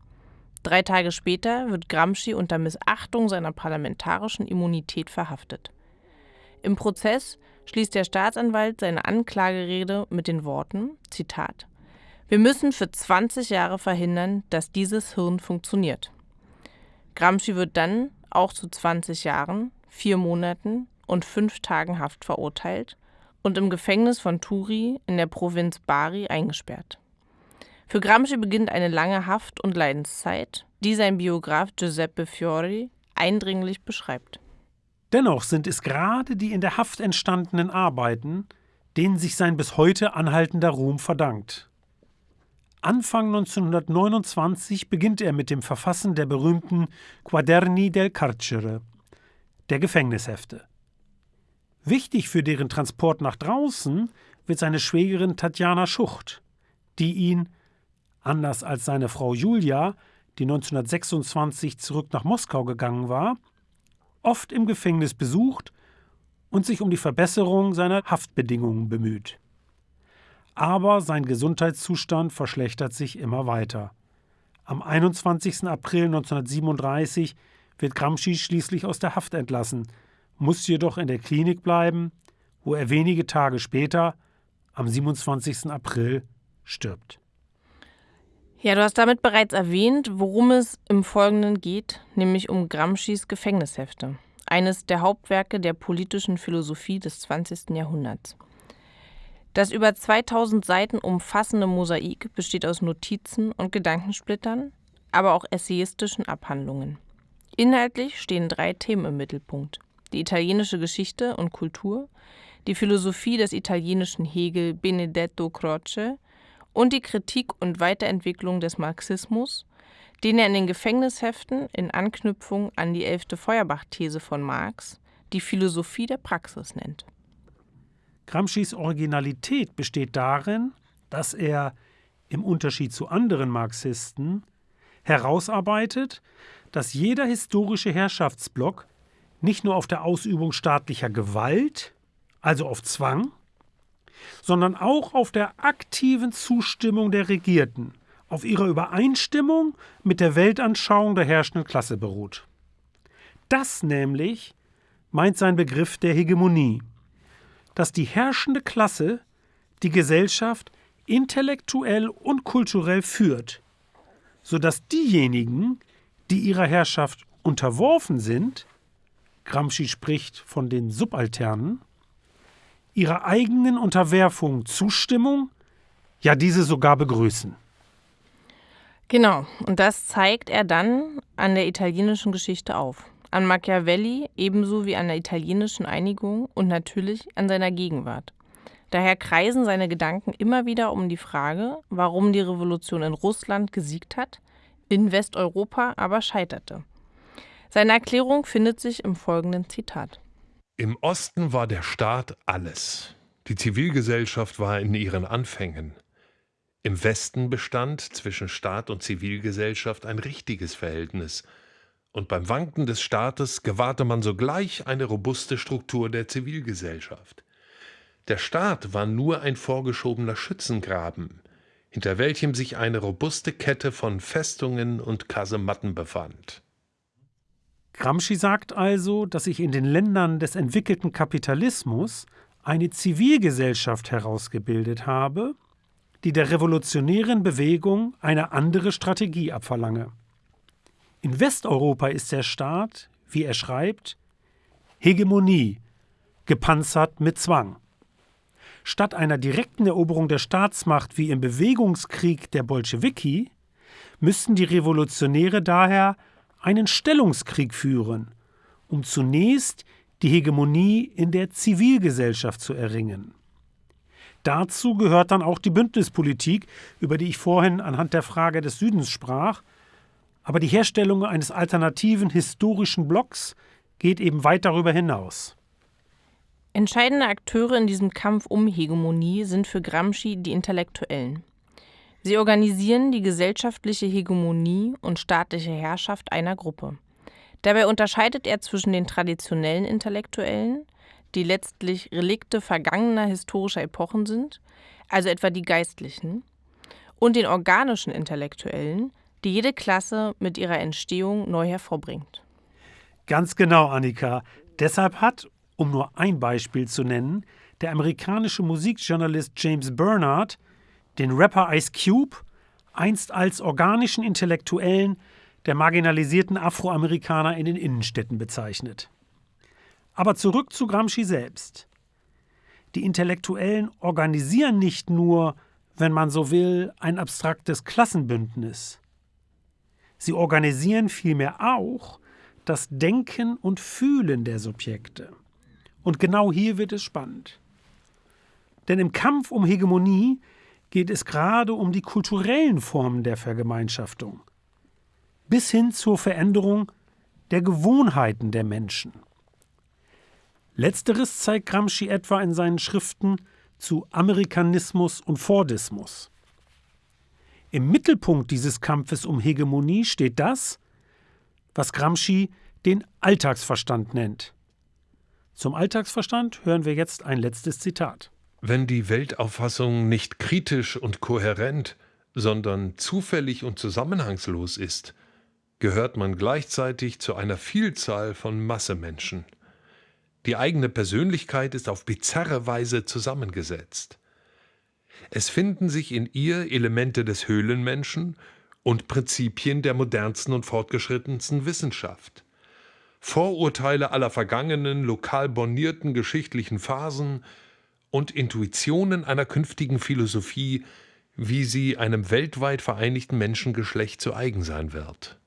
A: Drei Tage später wird Gramsci unter Missachtung seiner parlamentarischen Immunität verhaftet. Im Prozess schließt der Staatsanwalt seine Anklagerede mit den Worten: Zitat Wir müssen für 20 Jahre verhindern, dass dieses Hirn funktioniert. Gramsci wird dann auch zu 20 Jahren, vier Monaten und fünf Tagen Haft verurteilt und im Gefängnis von Turi in der Provinz Bari eingesperrt. Für Gramsci beginnt eine lange Haft- und Leidenszeit, die sein Biograf Giuseppe Fiori eindringlich beschreibt.
B: Dennoch sind es gerade die in der Haft entstandenen Arbeiten, denen sich sein bis heute anhaltender Ruhm verdankt. Anfang 1929 beginnt er mit dem Verfassen der berühmten Quaderni del Carcere, der Gefängnishefte. Wichtig für deren Transport nach draußen wird seine Schwägerin Tatjana Schucht, die ihn, anders als seine Frau Julia, die 1926 zurück nach Moskau gegangen war, oft im Gefängnis besucht und sich um die Verbesserung seiner Haftbedingungen bemüht aber sein Gesundheitszustand verschlechtert sich immer weiter. Am 21. April 1937 wird Gramsci schließlich aus der Haft entlassen, muss jedoch in der Klinik bleiben, wo er wenige Tage später, am 27. April, stirbt.
A: Ja, du hast damit bereits erwähnt, worum es im Folgenden geht, nämlich um Gramscis Gefängnishefte, eines der Hauptwerke der politischen Philosophie des 20. Jahrhunderts. Das über 2000 Seiten umfassende Mosaik besteht aus Notizen und Gedankensplittern, aber auch essayistischen Abhandlungen. Inhaltlich stehen drei Themen im Mittelpunkt: die italienische Geschichte und Kultur, die Philosophie des italienischen Hegel Benedetto Croce und die Kritik und Weiterentwicklung des Marxismus, den er in den Gefängnisheften in Anknüpfung an die elfte Feuerbach-These von Marx die Philosophie der Praxis nennt.
B: Gramscis Originalität besteht darin, dass er im Unterschied zu anderen Marxisten herausarbeitet, dass jeder historische Herrschaftsblock nicht nur auf der Ausübung staatlicher Gewalt, also auf Zwang, sondern auch auf der aktiven Zustimmung der Regierten, auf ihrer Übereinstimmung mit der Weltanschauung der herrschenden Klasse beruht. Das nämlich meint sein Begriff der Hegemonie dass die herrschende Klasse die Gesellschaft intellektuell und kulturell führt, sodass diejenigen, die ihrer Herrschaft unterworfen sind, Gramsci spricht von den Subalternen, ihrer eigenen Unterwerfung Zustimmung, ja diese sogar begrüßen.
A: Genau, und das zeigt er dann an der italienischen Geschichte auf an Machiavelli ebenso wie an der italienischen Einigung und natürlich an seiner Gegenwart. Daher kreisen seine Gedanken immer wieder um die Frage, warum die Revolution in Russland gesiegt hat, in Westeuropa aber scheiterte. Seine Erklärung findet sich im folgenden Zitat.
D: Im Osten war der Staat alles. Die Zivilgesellschaft war in ihren Anfängen. Im Westen bestand zwischen Staat und Zivilgesellschaft ein richtiges Verhältnis, und beim Wanken des Staates gewahrte man sogleich eine robuste Struktur der Zivilgesellschaft. Der Staat war nur ein vorgeschobener Schützengraben, hinter welchem sich eine robuste Kette von Festungen und Kasematten befand.
B: Gramsci sagt also, dass sich in den Ländern des entwickelten Kapitalismus eine Zivilgesellschaft herausgebildet habe, die der revolutionären Bewegung eine andere Strategie abverlange. In Westeuropa ist der Staat, wie er schreibt, Hegemonie, gepanzert mit Zwang. Statt einer direkten Eroberung der Staatsmacht wie im Bewegungskrieg der Bolschewiki müssten die Revolutionäre daher einen Stellungskrieg führen, um zunächst die Hegemonie in der Zivilgesellschaft zu erringen. Dazu gehört dann auch die Bündnispolitik, über die ich vorhin anhand der Frage des Südens sprach. Aber die Herstellung eines alternativen historischen Blocks geht eben weit darüber hinaus.
A: Entscheidende Akteure in diesem Kampf um Hegemonie sind für Gramsci die Intellektuellen. Sie organisieren die gesellschaftliche Hegemonie und staatliche Herrschaft einer Gruppe. Dabei unterscheidet er zwischen den traditionellen Intellektuellen, die letztlich Relikte vergangener historischer Epochen sind, also etwa die Geistlichen, und den organischen Intellektuellen, die jede Klasse mit ihrer Entstehung neu hervorbringt.
B: Ganz genau, Annika. Deshalb hat, um nur ein Beispiel zu nennen, der amerikanische Musikjournalist James Bernard den Rapper Ice Cube einst als organischen Intellektuellen der marginalisierten Afroamerikaner in den Innenstädten bezeichnet. Aber zurück zu Gramsci selbst. Die Intellektuellen organisieren nicht nur, wenn man so will, ein abstraktes Klassenbündnis. Sie organisieren vielmehr auch das Denken und Fühlen der Subjekte. Und genau hier wird es spannend. Denn im Kampf um Hegemonie geht es gerade um die kulturellen Formen der Vergemeinschaftung, bis hin zur Veränderung der Gewohnheiten der Menschen. Letzteres zeigt Gramsci etwa in seinen Schriften zu Amerikanismus und Fordismus. Im Mittelpunkt dieses Kampfes um Hegemonie steht das, was Gramsci den Alltagsverstand nennt. Zum Alltagsverstand hören wir jetzt ein letztes Zitat.
D: Wenn die Weltauffassung nicht kritisch und kohärent, sondern zufällig und zusammenhangslos ist, gehört man gleichzeitig zu einer Vielzahl von Massemenschen. Die eigene Persönlichkeit ist auf bizarre Weise zusammengesetzt. Es finden sich in ihr Elemente des Höhlenmenschen und Prinzipien der modernsten und fortgeschrittensten Wissenschaft. Vorurteile aller vergangenen, lokal bornierten geschichtlichen Phasen und Intuitionen einer künftigen Philosophie, wie sie einem weltweit vereinigten Menschengeschlecht zu eigen sein wird.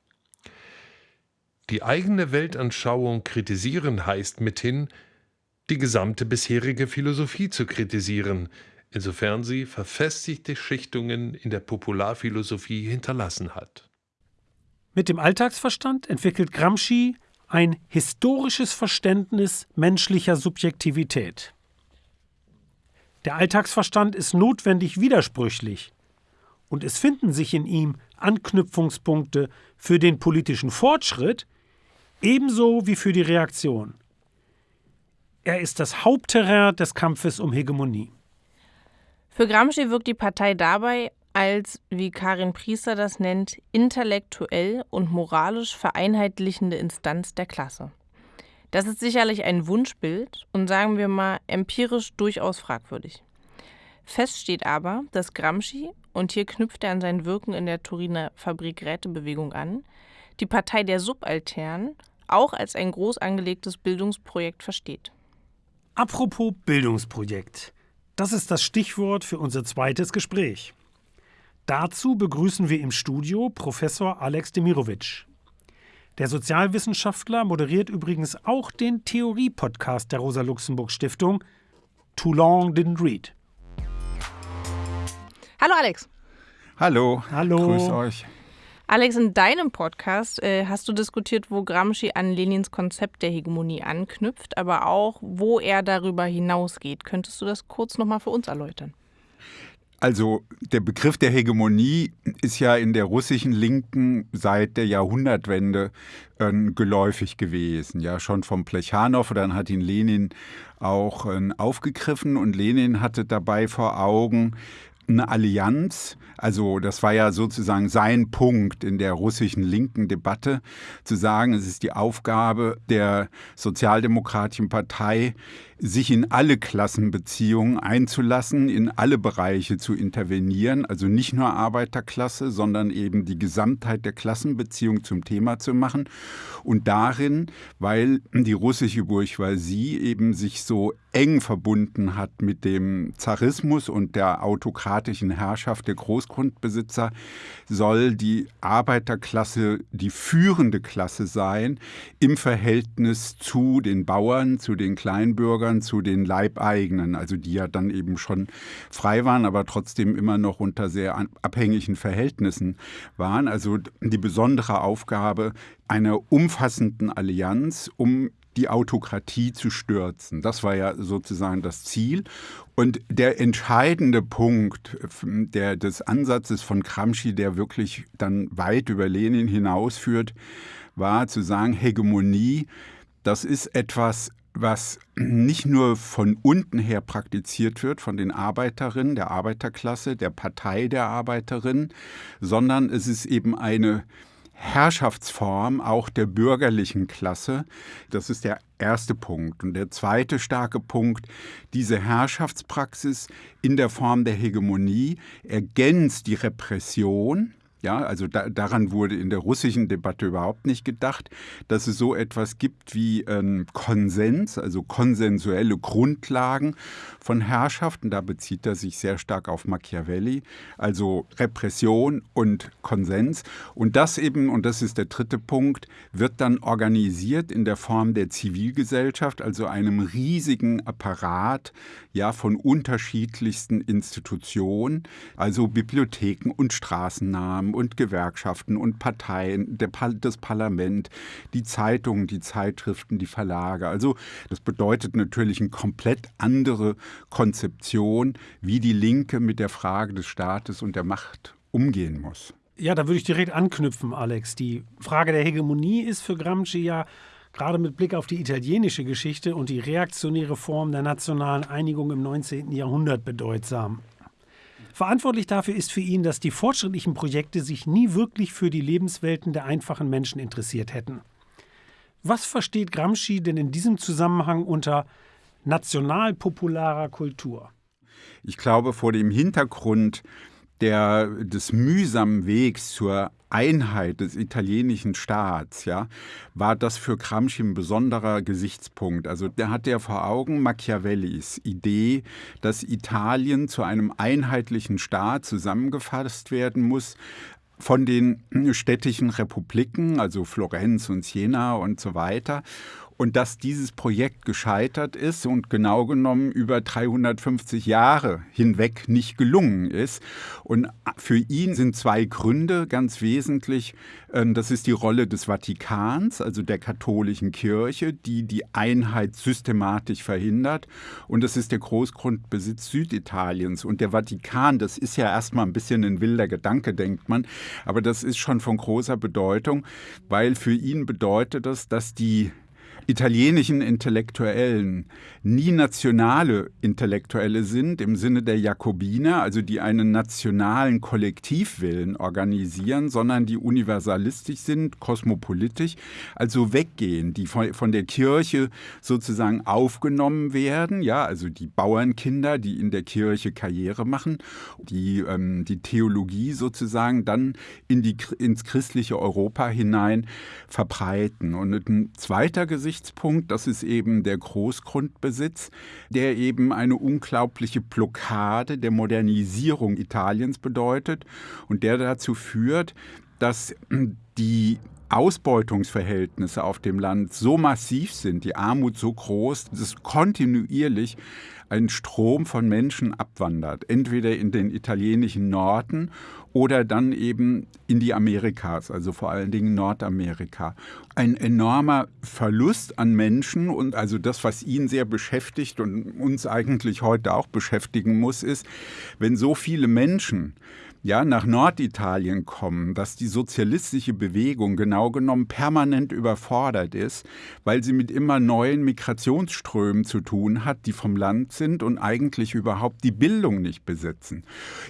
D: Die eigene Weltanschauung kritisieren heißt mithin, die gesamte bisherige Philosophie zu kritisieren, insofern sie verfestigte Schichtungen in der Popularphilosophie hinterlassen hat.
B: Mit dem Alltagsverstand entwickelt Gramsci ein historisches Verständnis menschlicher Subjektivität. Der Alltagsverstand ist notwendig widersprüchlich, und es finden sich in ihm Anknüpfungspunkte für den politischen Fortschritt ebenso wie für die Reaktion. Er ist das Hauptterrain des Kampfes um Hegemonie.
A: Für Gramsci wirkt die Partei dabei als, wie Karin Priester das nennt, intellektuell und moralisch vereinheitlichende Instanz der Klasse. Das ist sicherlich ein Wunschbild und sagen wir mal empirisch durchaus fragwürdig. Fest steht aber, dass Gramsci, und hier knüpft er an sein Wirken in der Turiner Fabrik-Rätebewegung an, die Partei der Subalternen auch als ein groß angelegtes Bildungsprojekt versteht.
B: Apropos Bildungsprojekt. Das ist das Stichwort für unser zweites Gespräch. Dazu begrüßen wir im Studio Professor Alex Demirovic. Der Sozialwissenschaftler moderiert übrigens auch den Theorie-Podcast der Rosa-Luxemburg-Stiftung Too Long Didn't Read.
A: Hallo Alex.
E: Hallo.
B: Hallo.
E: Grüß euch.
A: Alex, in deinem Podcast äh, hast du diskutiert, wo Gramsci an Lenins Konzept der Hegemonie anknüpft, aber auch, wo er darüber hinausgeht. Könntest du das kurz nochmal für uns erläutern?
E: Also der Begriff der Hegemonie ist ja in der russischen Linken seit der Jahrhundertwende äh, geläufig gewesen. Ja, schon vom Plechanow, dann hat ihn Lenin auch äh, aufgegriffen und Lenin hatte dabei vor Augen, eine Allianz, also das war ja sozusagen sein Punkt in der russischen linken Debatte, zu sagen, es ist die Aufgabe der Sozialdemokratischen Partei, sich in alle Klassenbeziehungen einzulassen, in alle Bereiche zu intervenieren, also nicht nur Arbeiterklasse, sondern eben die Gesamtheit der Klassenbeziehung zum Thema zu machen. Und darin, weil die russische Bourgeoisie eben sich so eng verbunden hat mit dem Zarismus und der autokratischen Herrschaft der Großgrundbesitzer, soll die Arbeiterklasse die führende Klasse sein im Verhältnis zu den Bauern, zu den Kleinbürgern, zu den Leibeigenen, also die ja dann eben schon frei waren, aber trotzdem immer noch unter sehr abhängigen Verhältnissen waren. Also die besondere Aufgabe einer umfassenden Allianz, um die Autokratie zu stürzen. Das war ja sozusagen das Ziel. Und der entscheidende Punkt der, des Ansatzes von Gramsci, der wirklich dann weit über Lenin hinausführt, war zu sagen, Hegemonie, das ist etwas, was nicht nur von unten her praktiziert wird, von den Arbeiterinnen, der Arbeiterklasse, der Partei der Arbeiterinnen, sondern es ist eben eine Herrschaftsform auch der bürgerlichen Klasse. Das ist der erste Punkt. Und der zweite starke Punkt, diese Herrschaftspraxis in der Form der Hegemonie ergänzt die Repression ja, also da, daran wurde in der russischen Debatte überhaupt nicht gedacht, dass es so etwas gibt wie ähm, Konsens, also konsensuelle Grundlagen von Herrschaften. Da bezieht er sich sehr stark auf Machiavelli, also Repression und Konsens. Und das eben, und das ist der dritte Punkt, wird dann organisiert in der Form der Zivilgesellschaft, also einem riesigen Apparat ja, von unterschiedlichsten Institutionen, also Bibliotheken und Straßennamen und Gewerkschaften und Parteien, Par das Parlament, die Zeitungen, die Zeitschriften, die Verlage. Also das bedeutet natürlich eine komplett andere Konzeption, wie die Linke mit der Frage des Staates und der Macht umgehen muss.
B: Ja, da würde ich direkt anknüpfen, Alex. Die Frage der Hegemonie ist für Gramsci ja gerade mit Blick auf die italienische Geschichte und die reaktionäre Form der nationalen Einigung im 19. Jahrhundert bedeutsam. Verantwortlich dafür ist für ihn, dass die fortschrittlichen Projekte sich nie wirklich für die Lebenswelten der einfachen Menschen interessiert hätten. Was versteht Gramsci denn in diesem Zusammenhang unter nationalpopularer Kultur?
E: Ich glaube, vor dem Hintergrund der, des mühsamen Wegs zur Einheit des italienischen Staats, ja, war das für Gramsci ein besonderer Gesichtspunkt. Also der hat ja vor Augen Machiavellis Idee, dass Italien zu einem einheitlichen Staat zusammengefasst werden muss, von den städtischen Republiken, also Florenz und Siena und so weiter und dass dieses Projekt gescheitert ist und genau genommen über 350 Jahre hinweg nicht gelungen ist. Und für ihn sind zwei Gründe ganz wesentlich. Ähm, das ist die Rolle des Vatikans, also der katholischen Kirche, die die Einheit systematisch verhindert. Und das ist der Großgrundbesitz Süditaliens. Und der Vatikan, das ist ja erstmal ein bisschen ein wilder Gedanke, denkt man, aber das ist schon von großer Bedeutung, weil für ihn bedeutet das, dass die italienischen Intellektuellen nie nationale Intellektuelle sind im Sinne der Jakobiner, also die einen nationalen Kollektivwillen organisieren, sondern die universalistisch sind, kosmopolitisch, also weggehen, die von, der Kirche sozusagen aufgenommen werden, ja, also die Bauernkinder, die in der Kirche Karriere machen, die ähm, die Theologie sozusagen dann in die, ins christliche Europa hinein verbreiten. Und ein zweiter Gesicht Gesichtspunkt, das ist eben der Großgrundbesitz, der eben eine unglaubliche Blockade der Modernisierung Italiens bedeutet und der dazu führt, dass die Ausbeutungsverhältnisse auf dem Land so massiv sind, die Armut so groß, dass kontinuierlich ein Strom von Menschen abwandert, entweder in den italienischen Norden oder dann eben in die Amerikas, also vor allen Dingen Nordamerika. Ein enormer Verlust an Menschen und also das, was ihn sehr beschäftigt und uns eigentlich heute auch beschäftigen muss, ist, wenn so viele Menschen ja, nach Norditalien kommen, dass die sozialistische Bewegung genau genommen permanent überfordert ist, weil sie mit immer neuen Migrationsströmen zu tun hat, die vom Land sind und eigentlich überhaupt die Bildung nicht besitzen.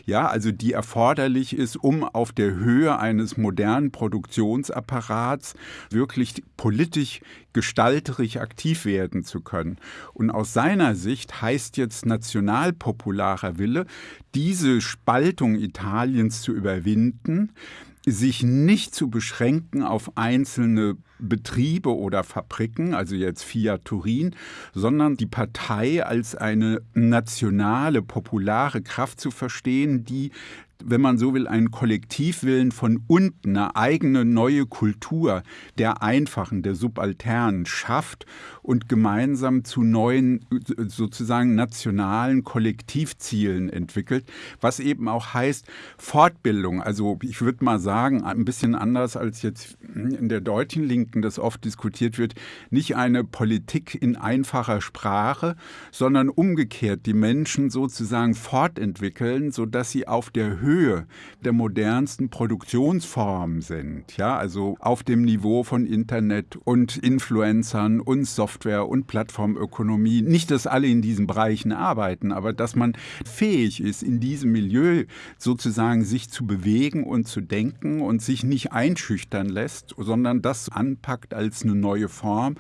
E: Ja, also die erforderlich ist, um auf der Höhe eines modernen Produktionsapparats wirklich politisch gestalterisch aktiv werden zu können. Und aus seiner Sicht heißt jetzt nationalpopularer Wille, diese Spaltung Italiens zu überwinden, sich nicht zu beschränken auf einzelne Betriebe oder Fabriken, also jetzt Fiat Turin, sondern die Partei als eine nationale, populare Kraft zu verstehen, die wenn man so will, einen Kollektivwillen von unten, eine eigene neue Kultur der Einfachen, der Subalternen schafft und gemeinsam zu neuen, sozusagen nationalen Kollektivzielen entwickelt, was eben auch heißt Fortbildung. Also ich würde mal sagen, ein bisschen anders als jetzt in der deutschen Linken das oft diskutiert wird, nicht eine Politik in einfacher Sprache, sondern umgekehrt die Menschen sozusagen fortentwickeln, sodass sie auf der Höhe der modernsten Produktionsformen sind. Ja, also auf dem Niveau von Internet und Influencern und Software und Plattformökonomie. Nicht, dass alle in diesen Bereichen arbeiten, aber dass man fähig ist, in diesem Milieu sozusagen sich zu bewegen und zu denken und sich nicht einschüchtern lässt, sondern das anpackt als eine neue Form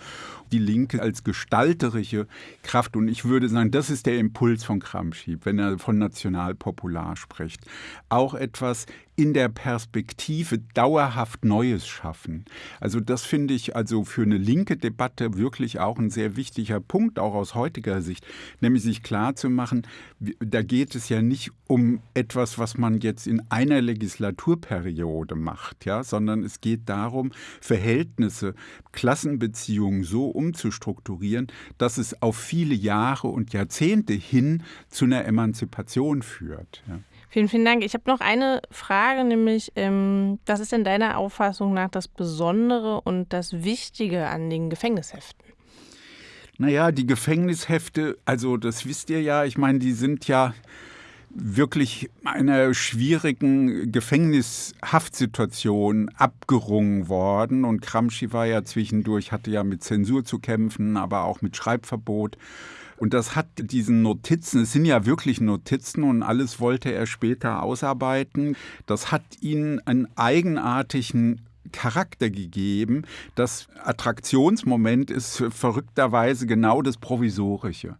E: die Linke als gestalterische Kraft. Und ich würde sagen, das ist der Impuls von Gramsci, wenn er von nationalpopular spricht. Auch etwas in der Perspektive dauerhaft Neues schaffen. Also das finde ich also für eine linke Debatte wirklich auch ein sehr wichtiger Punkt, auch aus heutiger Sicht, nämlich sich klarzumachen, da geht es ja nicht um etwas, was man jetzt in einer Legislaturperiode macht, ja, sondern es geht darum, Verhältnisse, Klassenbeziehungen so umzustrukturieren, dass es auf viele Jahre und Jahrzehnte hin zu einer Emanzipation führt. Ja.
A: Vielen, vielen Dank. Ich habe noch eine Frage, nämlich, ähm, was ist denn deiner Auffassung nach das Besondere und das Wichtige an den Gefängnisheften?
E: Naja, die Gefängnishefte, also das wisst ihr ja, ich meine, die sind ja wirklich einer schwierigen Gefängnishaftsituation abgerungen worden. Und Gramsci war ja zwischendurch, hatte ja mit Zensur zu kämpfen, aber auch mit Schreibverbot. Und das hat diesen Notizen, es sind ja wirklich Notizen und alles wollte er später ausarbeiten. Das hat ihn einen eigenartigen Charakter gegeben. Das Attraktionsmoment ist verrückterweise genau das Provisorische,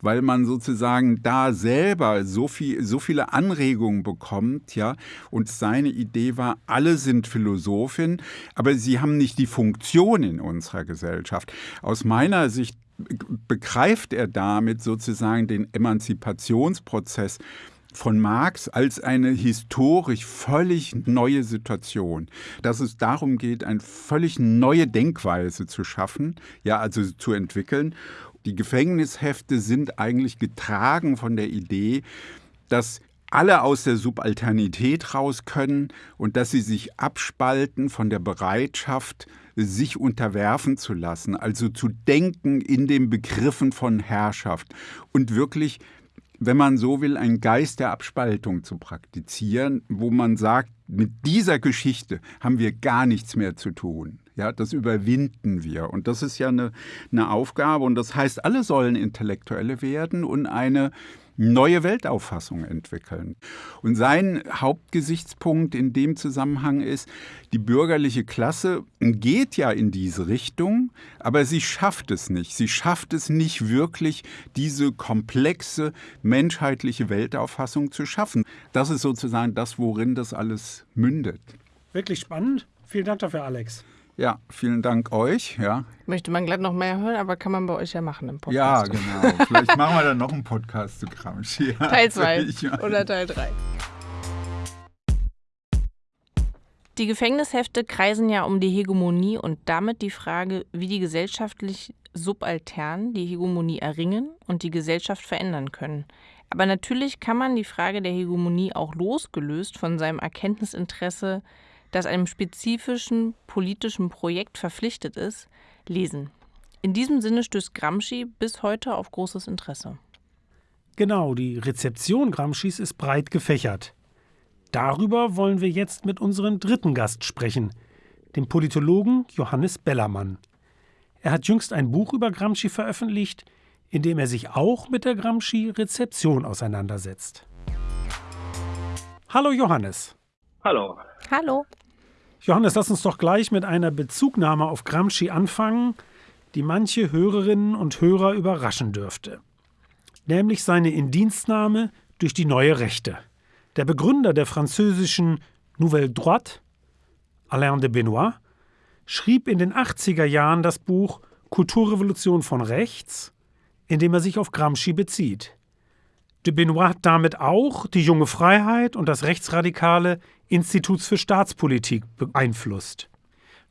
E: weil man sozusagen da selber so, viel, so viele Anregungen bekommt, ja. Und seine Idee war, alle sind Philosophin, aber sie haben nicht die Funktion in unserer Gesellschaft. Aus meiner Sicht begreift er damit sozusagen den Emanzipationsprozess von Marx als eine historisch völlig neue Situation, dass es darum geht, eine völlig neue Denkweise zu schaffen, ja, also zu entwickeln. Die Gefängnishefte sind eigentlich getragen von der Idee, dass alle aus der Subalternität raus können und dass sie sich abspalten von der Bereitschaft, sich unterwerfen zu lassen, also zu denken in den Begriffen von Herrschaft und wirklich wenn man so will, einen Geist der Abspaltung zu praktizieren, wo man sagt, mit dieser Geschichte haben wir gar nichts mehr zu tun. Ja, das überwinden wir. Und das ist ja eine, eine Aufgabe. Und das heißt, alle sollen Intellektuelle werden und eine neue Weltauffassung entwickeln. Und sein Hauptgesichtspunkt in dem Zusammenhang ist, die bürgerliche Klasse geht ja in diese Richtung, aber sie schafft es nicht. Sie schafft es nicht wirklich, diese komplexe menschheitliche Weltauffassung zu schaffen. Das ist sozusagen das, worin das alles mündet.
B: Wirklich spannend. Vielen Dank dafür, Alex.
E: Ja, vielen Dank euch. Ja.
A: Möchte man gleich noch mehr hören, aber kann man bei euch ja machen im
E: Podcast. Ja, genau. Vielleicht machen wir dann noch einen Podcast zu Gramsci.
A: Teil 2 oder Teil 3. Die Gefängnishefte kreisen ja um die Hegemonie und damit die Frage, wie die gesellschaftlich Subalternen die Hegemonie erringen und die Gesellschaft verändern können. Aber natürlich kann man die Frage der Hegemonie auch losgelöst von seinem Erkenntnisinteresse, das einem spezifischen politischen Projekt verpflichtet ist, lesen. In diesem Sinne stößt Gramsci bis heute auf großes Interesse.
B: Genau, die Rezeption Gramscis ist breit gefächert. Darüber wollen wir jetzt mit unserem dritten Gast sprechen, dem Politologen Johannes Bellermann. Er hat jüngst ein Buch über Gramsci veröffentlicht, in dem er sich auch mit der Gramsci-Rezeption auseinandersetzt. Hallo Johannes.
F: Hallo.
A: Hallo.
B: Johannes, lass uns doch gleich mit einer Bezugnahme auf Gramsci anfangen, die manche Hörerinnen und Hörer überraschen dürfte. Nämlich seine Indienstnahme durch die neue Rechte. Der Begründer der französischen Nouvelle Droite, Alain de Benoit, schrieb in den 80er Jahren das Buch Kulturrevolution von rechts, in dem er sich auf Gramsci bezieht. De Benoit hat damit auch die junge Freiheit und das rechtsradikale Instituts für Staatspolitik beeinflusst.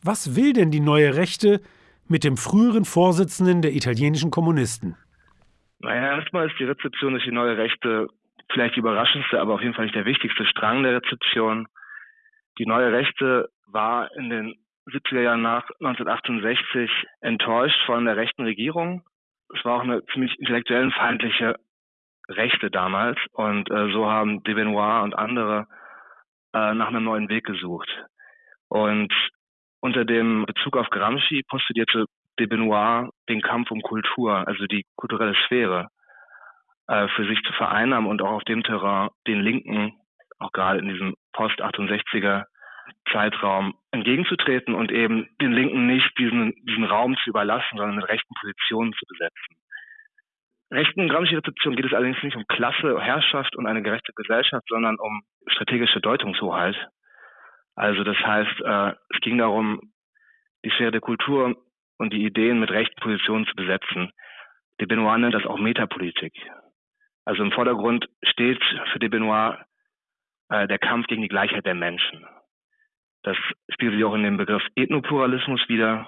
B: Was will denn die neue Rechte mit dem früheren Vorsitzenden der italienischen Kommunisten?
F: Naja, erstmal ist die Rezeption durch die neue Rechte vielleicht die überraschendste, aber auf jeden Fall nicht der wichtigste Strang der Rezeption. Die neue Rechte war in den 70er Jahren nach 1968 enttäuscht von der rechten Regierung. Es war auch eine ziemlich intellektuellenfeindliche Rechte damals und äh, so haben de Benoit und andere äh, nach einem neuen Weg gesucht. Und unter dem Bezug auf Gramsci postulierte de Benoit den Kampf um Kultur, also die kulturelle Sphäre, äh, für sich zu vereinnahmen und auch auf dem Terrain den Linken, auch gerade in diesem Post-68er Zeitraum entgegenzutreten und eben den Linken nicht diesen, diesen Raum zu überlassen, sondern mit rechten Positionen zu besetzen. Rechten Gramsci-Rezeption geht es allerdings nicht um Klasse, Herrschaft und eine gerechte Gesellschaft, sondern um strategische Deutungshoheit. Also das heißt, äh, es ging darum, die Sphäre der Kultur und die Ideen mit rechten Positionen zu besetzen. De Benoit nennt das auch Metapolitik. Also im Vordergrund steht für de Benoit äh, der Kampf gegen die Gleichheit der Menschen. Das spiegelt sich auch in dem Begriff Ethnopluralismus wieder,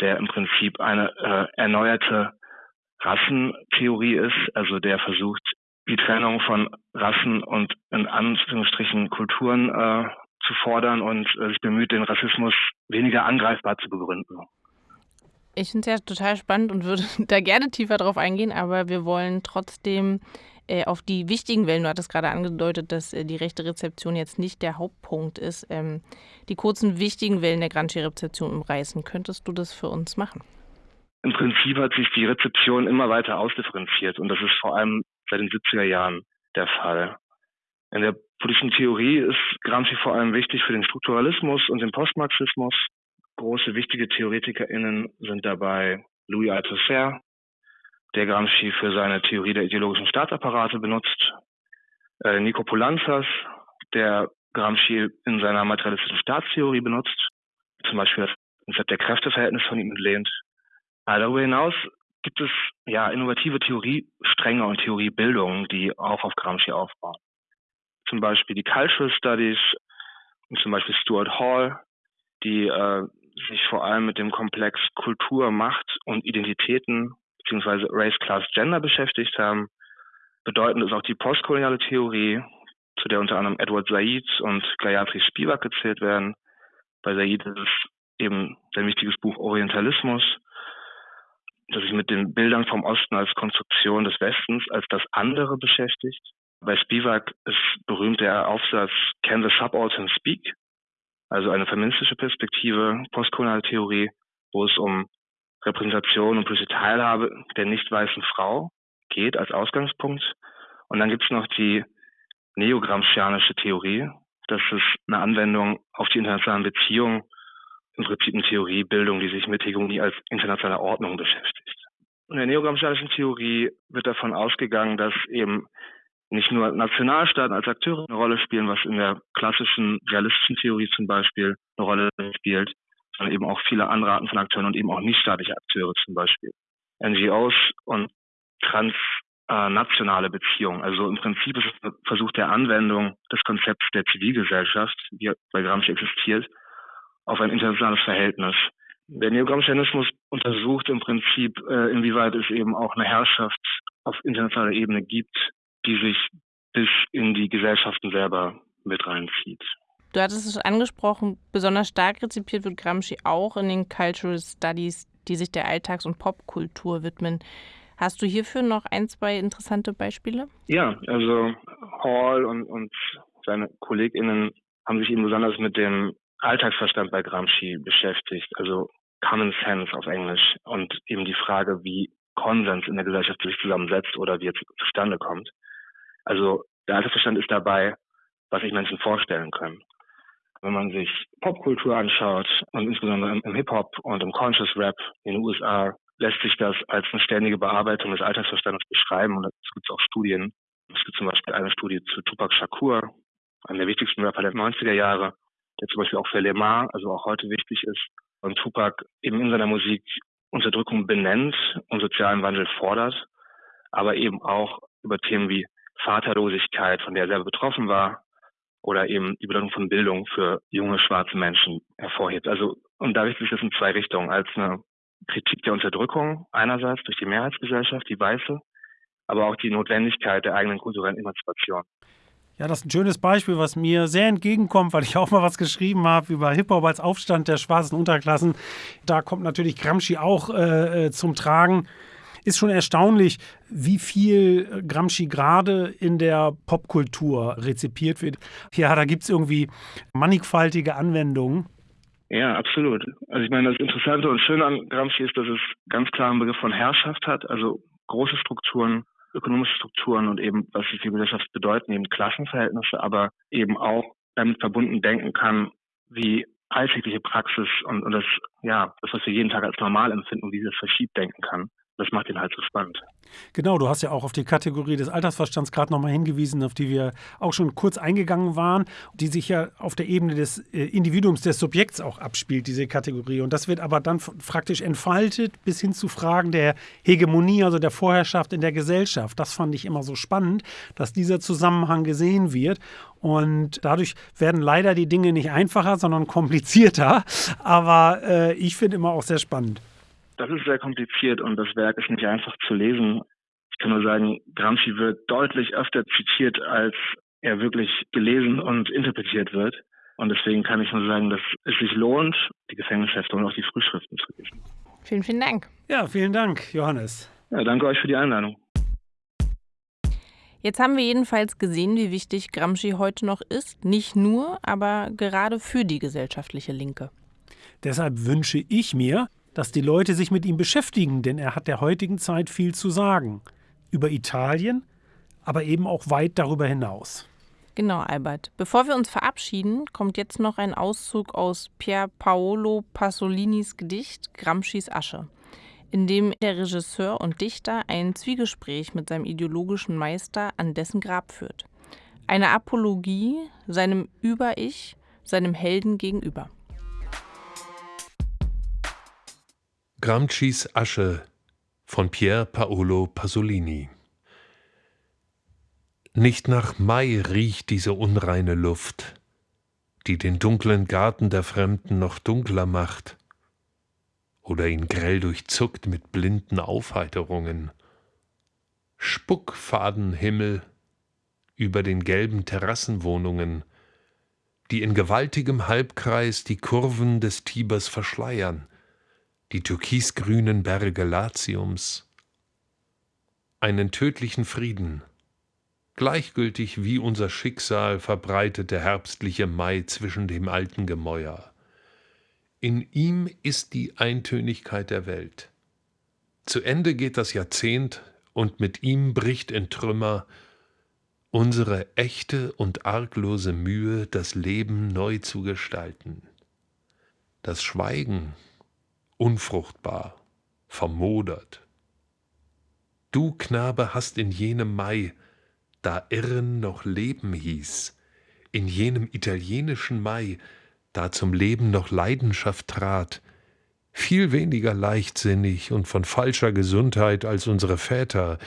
F: der im Prinzip eine äh, erneuerte Rassentheorie ist, also der versucht, die Trennung von Rassen und in Anführungsstrichen Kulturen äh, zu fordern und äh, sich bemüht, den Rassismus weniger angreifbar zu begründen.
A: Ich finde es ja total spannend und würde da gerne tiefer drauf eingehen, aber wir wollen trotzdem äh, auf die wichtigen Wellen, du hattest gerade angedeutet, dass äh, die rechte Rezeption jetzt nicht der Hauptpunkt ist, ähm, die kurzen wichtigen Wellen der Gramsci-Rezeption umreißen. Könntest du das für uns machen?
F: Im Prinzip hat sich die Rezeption immer weiter ausdifferenziert und das ist vor allem seit den 70er Jahren der Fall. In der politischen Theorie ist Gramsci vor allem wichtig für den Strukturalismus und den Postmarxismus. Große wichtige TheoretikerInnen sind dabei Louis Althusser, der Gramsci für seine Theorie der ideologischen Staatsapparate benutzt, äh, Nico Polanzas, der Gramsci in seiner materialistischen Staatstheorie benutzt, zum Beispiel das Konzept der Kräfteverhältnis von ihm entlehnt. Darüber hinaus gibt es ja innovative Theoriestränge und Theoriebildungen, die auch auf Gramsci aufbauen. Zum Beispiel die Cultural Studies und zum Beispiel Stuart Hall, die äh, sich vor allem mit dem Komplex Kultur, Macht und Identitäten beziehungsweise Race, Class, Gender beschäftigt haben. Bedeutend ist auch die postkoloniale Theorie, zu der unter anderem Edward Said und Gayatri Spivak gezählt werden. Bei Said ist es eben sein wichtiges Buch Orientalismus, das sich mit den Bildern vom Osten als Konstruktion des Westens, als das andere beschäftigt. Bei Spivak ist berühmt der Aufsatz Can the Subaltern Speak? Also eine feministische Perspektive, postkoloniale Theorie, wo es um Repräsentation und politische Teilhabe der nicht weißen Frau geht als Ausgangspunkt. Und dann gibt es noch die neogramscianische Theorie. Das ist eine Anwendung auf die internationalen Beziehungen, im Prinzip eine Theoriebildung, die sich mit Hegemonie als internationaler Ordnung beschäftigt. In der neogramscianischen Theorie wird davon ausgegangen, dass eben nicht nur Nationalstaaten als Akteure eine Rolle spielen, was in der klassischen realistischen Theorie zum Beispiel eine Rolle spielt, sondern eben auch viele andere Arten von Akteuren und eben auch nichtstaatliche Akteure zum Beispiel. NGOs und äh, nationale Beziehung. Also im Prinzip ist es ein Versuch der Anwendung des Konzepts der Zivilgesellschaft, die bei Gramsci existiert, auf ein internationales Verhältnis. Der Neogramscianismus untersucht im Prinzip, äh, inwieweit es eben auch eine Herrschaft auf internationaler Ebene gibt, die sich bis in die Gesellschaften selber mit reinzieht.
A: Du hattest es angesprochen, besonders stark rezipiert wird Gramsci auch in den Cultural Studies, die sich der Alltags- und Popkultur widmen. Hast du hierfür noch ein, zwei interessante Beispiele?
F: Ja, also Hall und, und seine KollegInnen haben sich eben besonders mit dem Alltagsverstand bei Gramsci beschäftigt, also Common Sense auf Englisch und eben die Frage, wie Konsens in der Gesellschaft sich zusammensetzt oder wie es zustande kommt. Also der Alltagsverstand ist dabei, was sich Menschen vorstellen können. Wenn man sich Popkultur anschaut und insbesondere im Hip-Hop und im Conscious Rap in den USA lässt sich das als eine ständige Bearbeitung des Alltagsverstandes beschreiben und dazu gibt es auch Studien. Es gibt zum Beispiel eine Studie zu Tupac Shakur, einem der wichtigsten Rapper der 90er Jahre, der zum Beispiel auch für Lemar, also auch heute wichtig ist. Und Tupac eben in seiner Musik Unterdrückung benennt und sozialen Wandel fordert, aber eben auch über Themen wie Vaterlosigkeit, von der er selber betroffen war, oder eben die Bedeutung von Bildung für junge schwarze Menschen hervorhebt. Also, und da richtet sich das in zwei Richtungen. Als eine Kritik der Unterdrückung einerseits durch die Mehrheitsgesellschaft, die weiße, aber auch die Notwendigkeit der eigenen kulturellen Emanzipation.
B: Ja, das ist ein schönes Beispiel, was mir sehr entgegenkommt, weil ich auch mal was geschrieben habe über Hip-Hop als Aufstand der schwarzen Unterklassen. Da kommt natürlich Gramsci auch äh, äh zum Tragen. Ist schon erstaunlich, wie viel Gramsci gerade in der Popkultur rezipiert wird. Ja, da gibt es irgendwie mannigfaltige Anwendungen.
F: Ja, absolut. Also ich meine, das Interessante und Schöne an Gramsci ist, dass es ganz klar einen Begriff von Herrschaft hat, also große Strukturen, ökonomische Strukturen und eben, was sie für Gesellschaft bedeuten, eben Klassenverhältnisse, aber eben auch damit verbunden denken kann, wie alltägliche Praxis und, und das, ja, das, was wir jeden Tag als normal empfinden, wie sie das verschiebt denken kann das macht ihn halt so spannend.
B: Genau, du hast ja auch auf die Kategorie des Altersverstands gerade nochmal hingewiesen, auf die wir auch schon kurz eingegangen waren, die sich ja auf der Ebene des äh, Individuums, des Subjekts auch abspielt, diese Kategorie. Und das wird aber dann praktisch entfaltet bis hin zu Fragen der Hegemonie, also der Vorherrschaft in der Gesellschaft. Das fand ich immer so spannend, dass dieser Zusammenhang gesehen wird. Und dadurch werden leider die Dinge nicht einfacher, sondern komplizierter. Aber äh, ich finde immer auch sehr spannend.
F: Das ist sehr kompliziert und das Werk ist nicht einfach zu lesen. Ich kann nur sagen, Gramsci wird deutlich öfter zitiert, als er wirklich gelesen und interpretiert wird. Und deswegen kann ich nur sagen, dass es sich lohnt, die Gefängnishefte und auch die Frühschriften zu lesen.
A: Vielen, vielen Dank.
B: Ja, vielen Dank, Johannes.
F: Ja, danke euch für die Einladung.
A: Jetzt haben wir jedenfalls gesehen, wie wichtig Gramsci heute noch ist. Nicht nur, aber gerade für die gesellschaftliche Linke.
B: Deshalb wünsche ich mir, dass die Leute sich mit ihm beschäftigen, denn er hat der heutigen Zeit viel zu sagen. Über Italien, aber eben auch weit darüber hinaus.
A: Genau, Albert. Bevor wir uns verabschieden, kommt jetzt noch ein Auszug aus Pier Paolo Pasolinis Gedicht Gramscis Asche, in dem der Regisseur und Dichter ein Zwiegespräch mit seinem ideologischen Meister an dessen Grab führt. Eine Apologie seinem Über-Ich, seinem Helden gegenüber.
D: Gramscis Asche von Pier Paolo Pasolini Nicht nach Mai riecht diese unreine Luft, die den dunklen Garten der Fremden noch dunkler macht oder ihn grell durchzuckt mit blinden Aufheiterungen. Spuckfadenhimmel über den gelben Terrassenwohnungen, die in gewaltigem Halbkreis die Kurven des Tibers verschleiern, die türkisgrünen Berge Latiums, einen tödlichen Frieden, gleichgültig wie unser Schicksal verbreitet der herbstliche Mai zwischen dem alten Gemäuer. In ihm ist die Eintönigkeit der Welt. Zu Ende geht das Jahrzehnt und mit ihm bricht in Trümmer unsere echte und arglose Mühe, das Leben neu zu gestalten. Das Schweigen unfruchtbar, vermodert. Du, Knabe, hast in jenem Mai, da Irren noch Leben hieß, in jenem italienischen Mai, da zum Leben noch Leidenschaft trat, viel weniger leichtsinnig und von falscher Gesundheit als unsere Väter,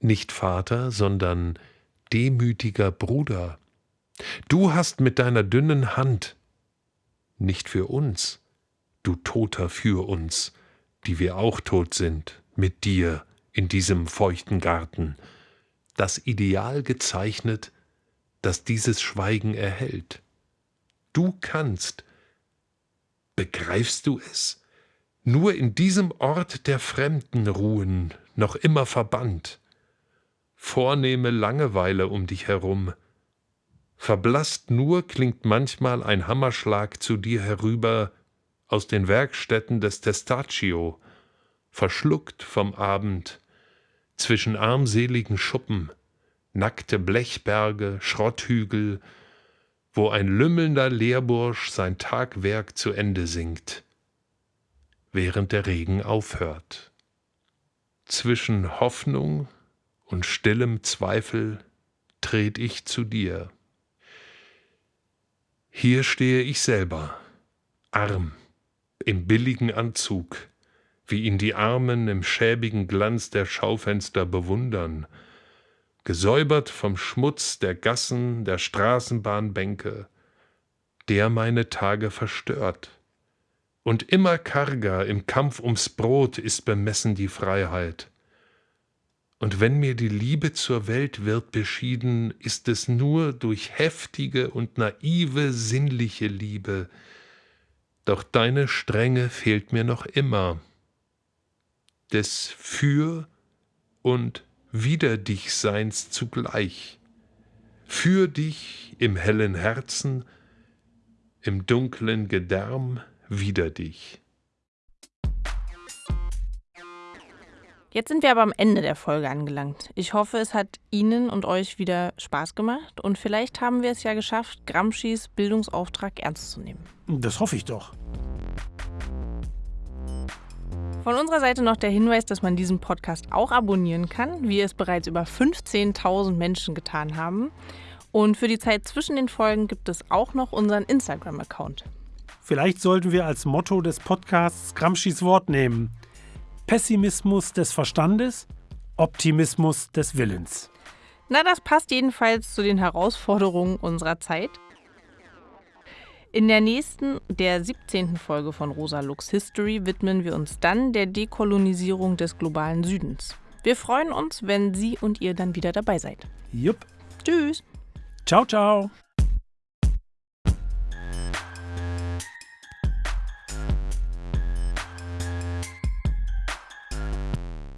D: nicht Vater, sondern demütiger Bruder. Du hast mit deiner dünnen Hand, nicht für uns, du Toter für uns, die wir auch tot sind, mit dir in diesem feuchten Garten, das Ideal gezeichnet, das dieses Schweigen erhält. Du kannst, begreifst du es, nur in diesem Ort der Fremden ruhen, noch immer verbannt, vornehme Langeweile um dich herum, verblasst nur klingt manchmal ein Hammerschlag zu dir herüber aus den Werkstätten des Testaccio, verschluckt vom Abend, zwischen armseligen Schuppen, nackte Blechberge, Schrotthügel, wo ein lümmelnder Lehrbursch sein Tagwerk zu Ende singt, während der Regen aufhört. Zwischen Hoffnung und stillem Zweifel tret ich zu dir. Hier stehe ich selber, arm, im billigen Anzug, wie ihn die Armen im schäbigen Glanz der Schaufenster bewundern, gesäubert vom Schmutz der Gassen, der Straßenbahnbänke, der meine Tage verstört. Und immer karger im Kampf ums Brot ist bemessen die Freiheit. Und wenn mir die Liebe zur Welt wird beschieden, ist es nur durch heftige und naive sinnliche Liebe, doch deine Strenge fehlt mir noch immer, des Für und Wider dich Seins zugleich, für dich im hellen Herzen, im dunklen Gedärm wider dich.
A: Jetzt sind wir aber am Ende der Folge angelangt. Ich hoffe, es hat Ihnen und euch wieder Spaß gemacht und vielleicht haben wir es ja geschafft, Gramscis Bildungsauftrag ernst zu nehmen.
B: Das hoffe ich doch.
A: Von unserer Seite noch der Hinweis, dass man diesen Podcast auch abonnieren kann, wie es bereits über 15.000 Menschen getan haben. Und für die Zeit zwischen den Folgen gibt es auch noch unseren Instagram-Account.
B: Vielleicht sollten wir als Motto des Podcasts Gramscis Wort nehmen. Pessimismus des Verstandes, Optimismus des Willens.
A: Na, das passt jedenfalls zu den Herausforderungen unserer Zeit. In der nächsten, der 17. Folge von Rosa Lux History widmen wir uns dann der Dekolonisierung des globalen Südens. Wir freuen uns, wenn Sie und ihr dann wieder dabei seid.
B: Jupp.
A: Tschüss.
B: Ciao, ciao.